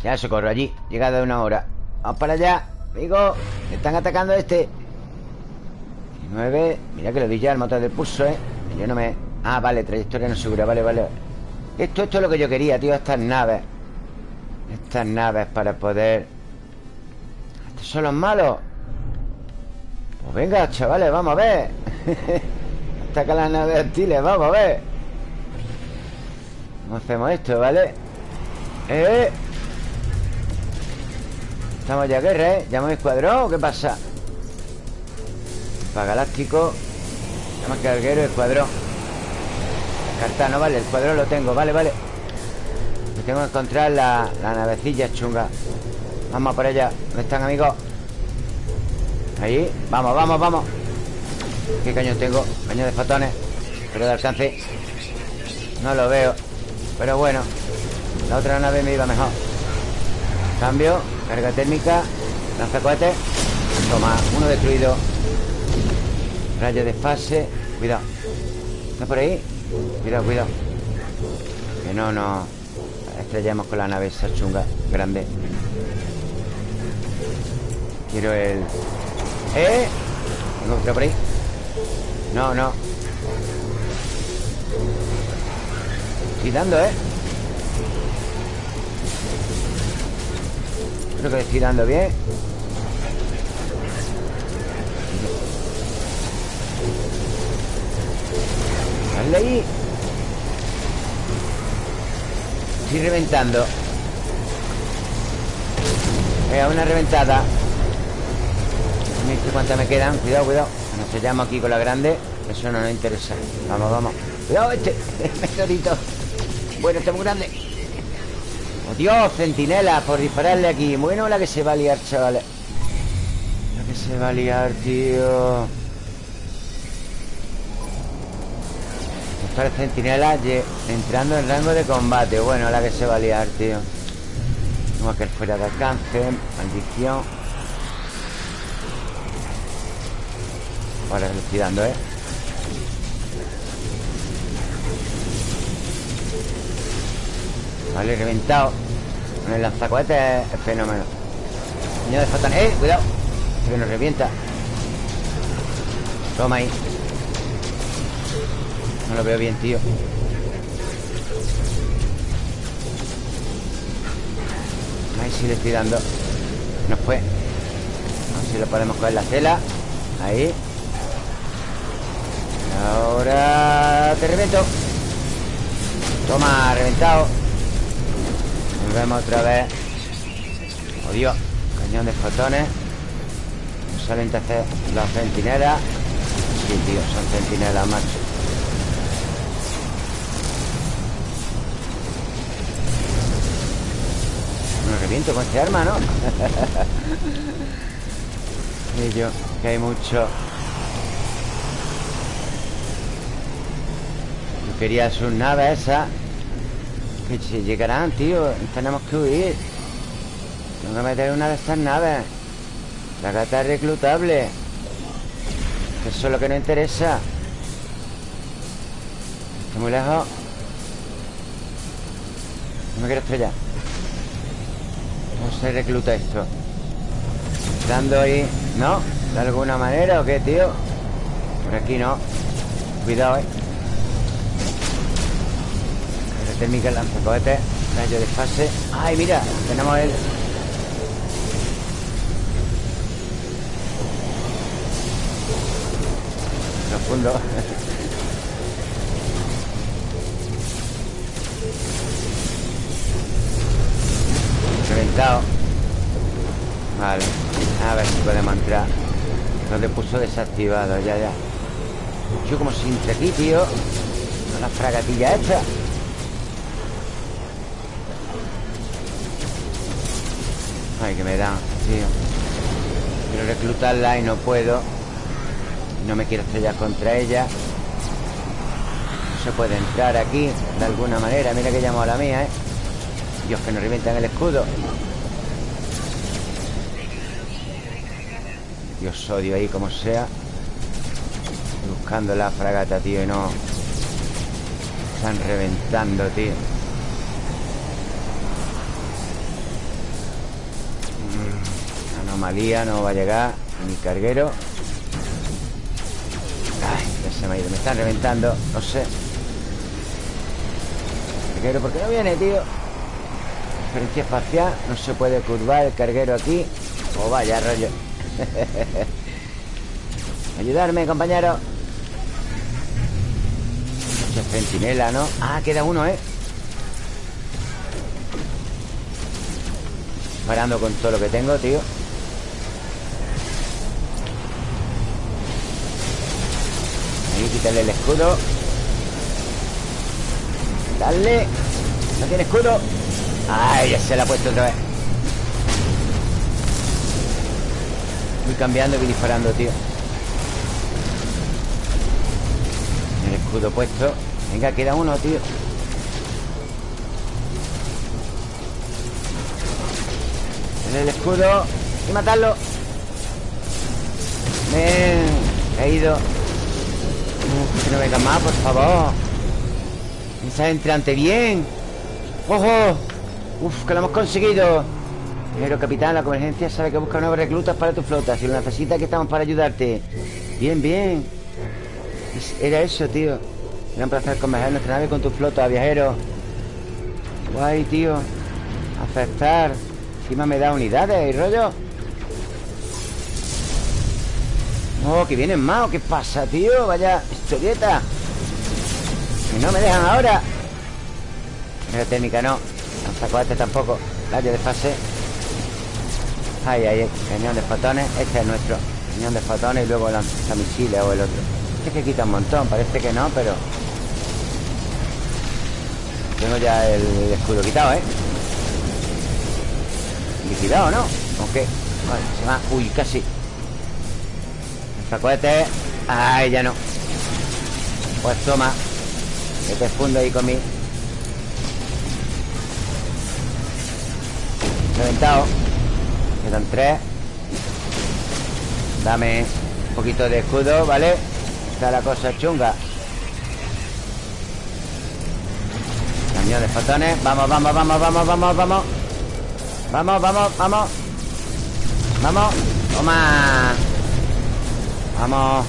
Ya socorro allí. Llegada de una hora. Vamos para allá Amigo. Están atacando a este. 19 Mira que lo di ya el motor del pulso, ¿eh? Yo no me... Ah, vale, trayectoria no segura. Vale, vale. Esto, esto es lo que yo quería, tío Estas naves Estas naves para poder Estos son los malos Pues venga, chavales, vamos a ver Ataca las naves hostiles, vamos a ver ¿Cómo hacemos esto, vale? ¡Eh! Estamos ya guerra, ¿eh? ¿Llamo escuadrón o qué pasa? Para galáctico Llama carguero escuadrón Cartano, vale, el cuadrón lo tengo Vale, vale tengo que encontrar la, la navecilla chunga. Vamos por allá ¿Dónde están, amigos? Ahí Vamos, vamos, vamos. ¿Qué cañón tengo? Cañón de fotones Pero de alcance. No lo veo Pero bueno La otra nave me iba mejor. Cambio Carga térmica Lanza cohetes Toma, uno destruido. Rayo de fase Cuidado. ¿Está por ahí? Cuidado, cuidado. Que no nos estrellemos con la nave esa chunga Grande Quiero el... ¿Eh? ¿Tengo otro por ahí? No, no Estoy dando, ¿eh? Creo que estoy dando bien Dale ahí Estoy reventando. Venga, una reventada. ¿Cuántas me quedan? Cuidado, cuidado. Nos sellamos aquí con la grande. Eso no nos interesa. Vamos, vamos. Cuidado este meteorito. Bueno, está muy grande. ¡Oh, Dios! Centinela Por dispararle aquí. Bueno la que se va a liar, chavales. La que se va a liar, tío Doctor Centinela entrando en rango de combate. Bueno, la que se va a liar, tío. Tengo que fuera de alcance Maldición. Ahora le estoy dando, ¿eh? Vale, reventado Con el lanzacohetes es fenómeno. Niño de Fatan ¡Eh! Cuidado Que nos revienta. Toma ahí No lo veo bien, tío. Ahí sí le estoy dando No fue. A ver si lo podemos coger la tela. Ahí. Ahora te reviento. Toma, reventado. Volvemos otra vez. Dios Cañón de fotones. Nos salen entonces las centinelas. Sí, tío, son centinelas, macho Me reviento con este arma, ¿no? y yo, que hay mucho. Yo quería sus naves esas que si llegarán, tío Tenemos que huir. Tengo que meter una de estas naves. La gata es reclutable. Eso es lo que no interesa. Está muy lejos. No me quiero estrellar ¿Cómo se recluta esto? Dando ahí ¿No? ¿De alguna manera o qué, tío? Por aquí no Cuidado, eh térmica, lanzacohetes Rayo de fase ¡Ay, mira! Tenemos el... Profundo Reventado Vale A ver si podemos entrar. No te puso desactivado, ya, ya. Yo como sin aquí, tío. La fragatilla esta Ay, que me dan, tío. Quiero reclutarla y no puedo. No me quiero estrellar contra ella. No se puede entrar aquí De alguna manera. Mira que llamo a la mía, ¿eh? Dios, que nos revientan el escudo Dios, odio ahí como sea Buscando la fragata, tío Y no. Están reventando, tío. Mm, Anomalía no va a llegar Mi carguero. Ay, ya se me ha ido Me están reventando, no sé. Carguero, ¿por qué no viene, tío? Diferencia espacial No se puede curvar el carguero aquí. O oh, vaya rollo Ayudarme, compañero. Mucha centinela, ¿no? Ah, queda uno, ¿eh? Parando con todo lo que tengo, tío. Ahí, quítale el escudo. Dale. No tiene escudo Ay, ya se la ha puesto otra vez Voy cambiando y disparando, tío. El escudo puesto. Venga, queda uno, tío. El escudo. Y matarlo Me he ido. Que no venga más, por favor. Esa entrante bien. ¡Ojo! Uf, que lo hemos conseguido pero capitán, la convergencia sabe que busca nuevos reclutas para tu flota. Si lo necesitas, aquí estamos para ayudarte. Bien, bien. Era eso, tío. Era un placer converger nuestra nave con tu flota, viajero. Guay, tío. Aceptar Encima me da unidades y rollo Oh, que vienen más ¿Qué pasa, tío? Vaya historieta. Que no me dejan ahora. La técnica no. Este tampoco. Rayo de fase Ahí, ahí, cañón de fotones Este es nuestro cañón de fotones Y luego lanzamisiles o el otro. Este que quita un montón, parece que no, pero Tengo ya el escudo quitado, ¿eh? Liquidado, ¿no? Aunque Vale, se va Uy, casi. Cohete Ay, ya no. Pues toma Que te fundo ahí con mi. Reventado Quedan tres. Dame un poquito de escudo, ¿vale? Está la cosa chunga. Cañón de fotones. Vamos, vamos, vamos, vamos, vamos, vamos. Vamos, vamos, vamos. Vamos. Toma. Vamos.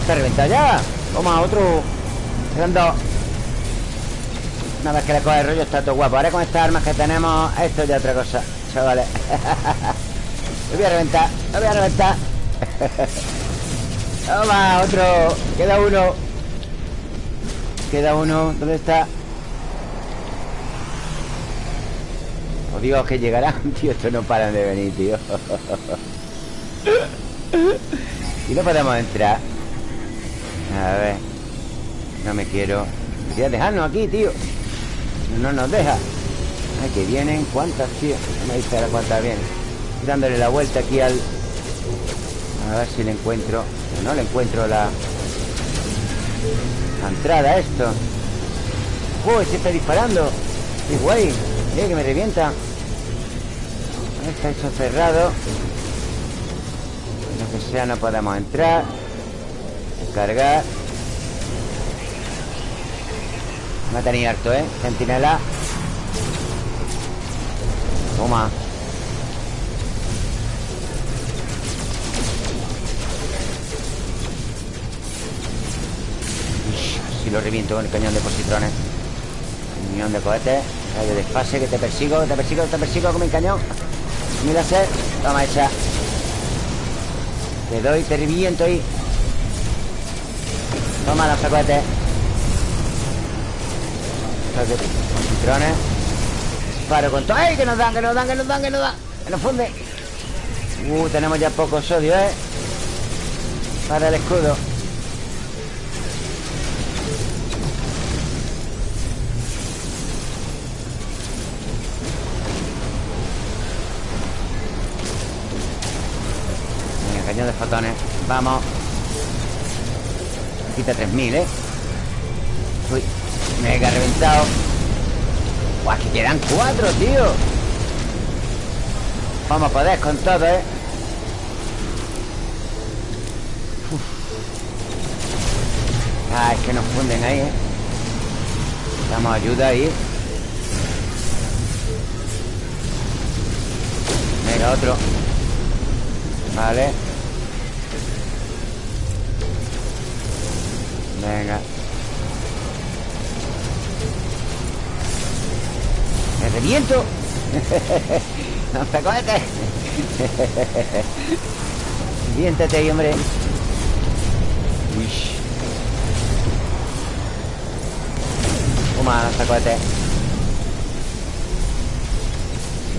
Está reventado ya. Toma, otro. Quedan dos una vez que le coge el rollo está todo guapo. Ahora con estas armas que tenemos Esto es ya otra cosa, chavales. Lo voy a reventar, lo voy a reventar. Toma, otro Queda uno. Queda uno, ¿dónde está? Oh Dios, que llegarán Tío, estos no paran de venir, tío. Y no podemos entrar. A ver No me quiero. Quería dejarnos aquí, tío no nos deja. Ay, que vienen ¿Cuántas, tío? No me dice ahora cuántas vienen. Dándole la vuelta aquí al... A ver si le encuentro. No le encuentro la... La entrada a esto. ¡Oh, se está disparando! ¡Qué guay! Mira que me revienta. Está eso cerrado. Lo que sea no podemos entrar. Cargar Me ha tenido harto, ¿eh? Centinela Toma. Si lo reviento con el cañón de positrones. Cañón de cohetes. Rayo de que te persigo, te persigo, te persigo con mi cañón. Mira ser Toma esa. Te doy, te reviento ahí. Toma los cohetes estos de patrones. Con todo. ¡Ay, que nos dan, que nos dan, que nos dan, que nos dan! ¡Que nos funde! Uh, tenemos ya poco sodio, ¿eh? Para el escudo. Venga, cañón de fotones. Vamos. Quita 3000, ¿eh? Uy mega reventado. Buah, que quedan cuatro, tío. Vamos a poder con todo, ¿eh? Ah, es que nos funden ahí, ¿eh? Damos ayuda ahí. Venga, otro. Vale. Venga reviento! ¡No te cohetes! Reviéntate ahí, hombre Uy Toma, lanzacohetes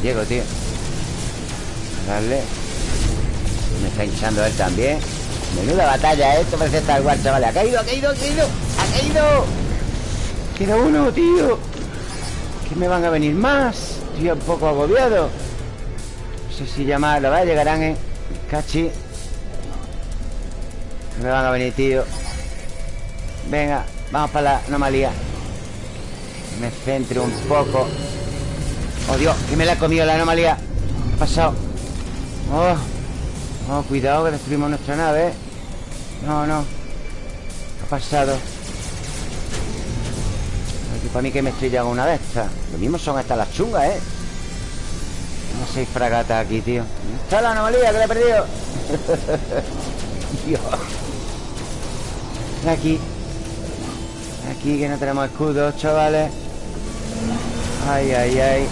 Llego, tío Dale Me está hinchando él también Menuda batalla, ¿eh? esto parece Star Wars, chavales Ha caído, ha caído, ha caído ¡Ha caído! Queda uno, tío ¿Qué me van a venir más? Estoy un poco agobiado No sé si llamar Lo va, llegarán, ¿eh? Cachi ¿Qué me van a venir, tío? Venga, vamos para la anomalía me centre un poco Oh, Dios, que me la ha comido la anomalía ¿Qué ha pasado? Oh, oh cuidado que destruimos nuestra nave No, no ¿Qué ha pasado? Para mí que me estrellan una de estas. Lo mismo son estas las chungas, ¿eh? No seis fragatas aquí, tío. Está la anomalía que la he perdido? Dios. Aquí. Aquí que no tenemos escudos, chavales. Ay, ay, ay.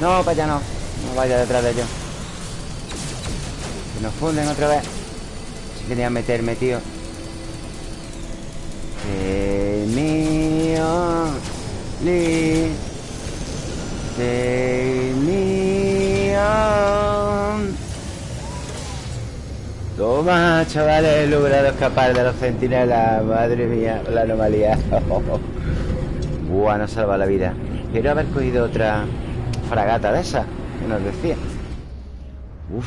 No, para allá no. No vaya detrás de ellos. Que nos funden otra vez. Si quería meterme, tío Toma, chavales, he logrado escapar de los centinelas Madre mía, la anomalía. Buah, nos salva la vida. Quiero haber cogido otra fragata de esa Que nos decía. Uf.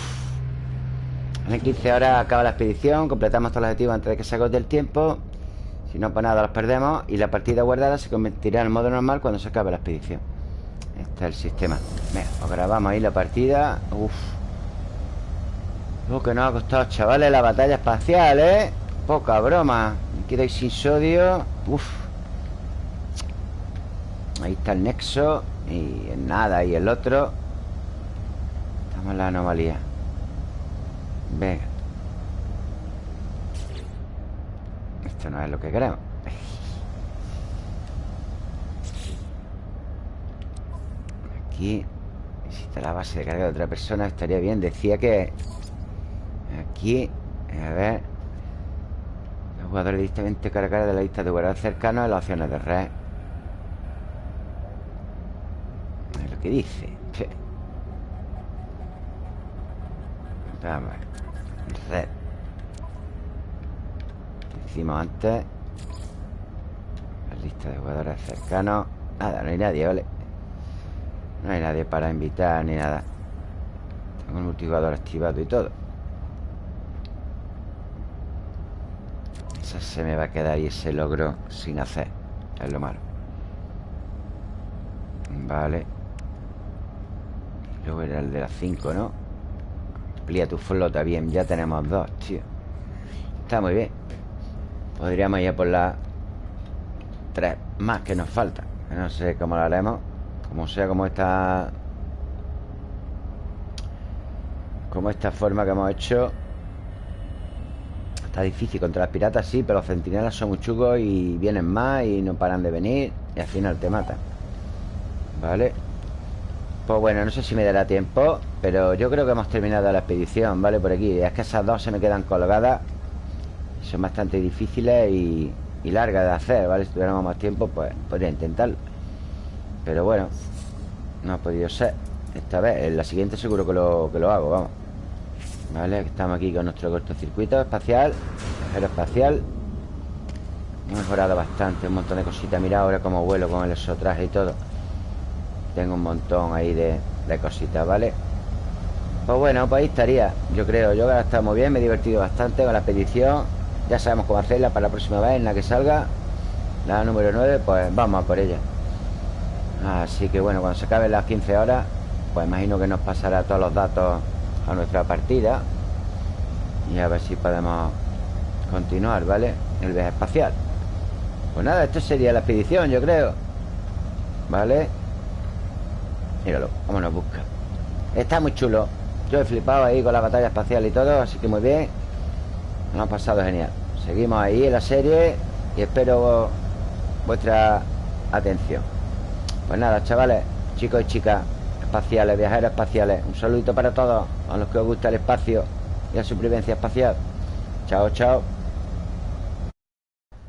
En el 15 horas acaba la expedición Completamos todos los objetivos antes de que se agote el tiempo Si no, pues nada, los perdemos Y la partida guardada se convertirá en modo normal Cuando se acabe la expedición. Este es el sistema. Venga, pues grabamos ahí la partida. Uf. Lo que nos ha costado, chavales, la batalla espacial, ¿eh? Poca broma. Me quedo sin sodio. Uf. Ahí está el nexo Y nada, y el otro. Estamos en la anomalía. Venga No es lo que queremos Aquí Existe la base de carga de otra persona Estaría bien, decía que Aquí A ver Los jugadores directamente cargar de la lista de guardar cercanos En las opciones de red. ¿Qué dice? Vamos Red Antes. La lista de jugadores cercanos Nada, no hay nadie, ¿vale? No hay nadie para invitar ni nada. Tengo el multijugador activado y todo. Esa se me va a quedar ahí ese logro sin hacer. Es lo malo. Vale. Luego era el de las 5, ¿no? Amplía tu flota, bien Ya tenemos dos, tío. Está muy bien Podríamos ir a por las Tres más que nos faltan No sé cómo lo haremos Como sea, como esta Como esta forma que hemos hecho Está difícil contra las piratas, sí Pero los centinelas son muy chugos y vienen más Y no paran de venir Y al final te matan. Vale pues bueno, no sé si me dará tiempo Pero yo creo que hemos terminado la expedición ¿Vale? Por aquí. Es que esas dos se me quedan colgadas Son bastante difíciles y, largas de hacer ¿Vale? Si tuviéramos más tiempo, pues podría intentarlo. Pero bueno No ha podido ser. Esta vez, en la siguiente seguro que lo, que lo hago, vamos. ¿Vale? Estamos aquí con nuestro cortocircuito espacial Aeroespacial. Hemos mejorado bastante Un montón de cositas. Mira ahora cómo vuelo con el exotraje y todo. Tengo un montón ahí de, cositas, ¿vale? Pues bueno, pues ahí estaría. Yo creo, yo he estado muy bien Me he divertido bastante con la expedición Ya sabemos cómo hacerla para la próxima vez En la que salga La número 9, pues vamos a por ella. Así que bueno, cuando se acaben las 15 horas Pues imagino que nos pasará todos los datos A nuestra partida Y a ver si podemos Continuar, ¿vale? El viaje espacial. Pues nada, esto sería la expedición, yo creo. ¿Vale? Míralo, cómo nos busca. Está muy chulo. Yo he flipado ahí con la batalla espacial y todo Así que muy bien Nos ha pasado genial. Seguimos ahí en la serie Y espero vuestra atención. Pues nada, chavales Chicos y chicas espaciales, viajeros espaciales Un saludito para todos A los que os gusta el espacio y la supervivencia espacial. Chao, chao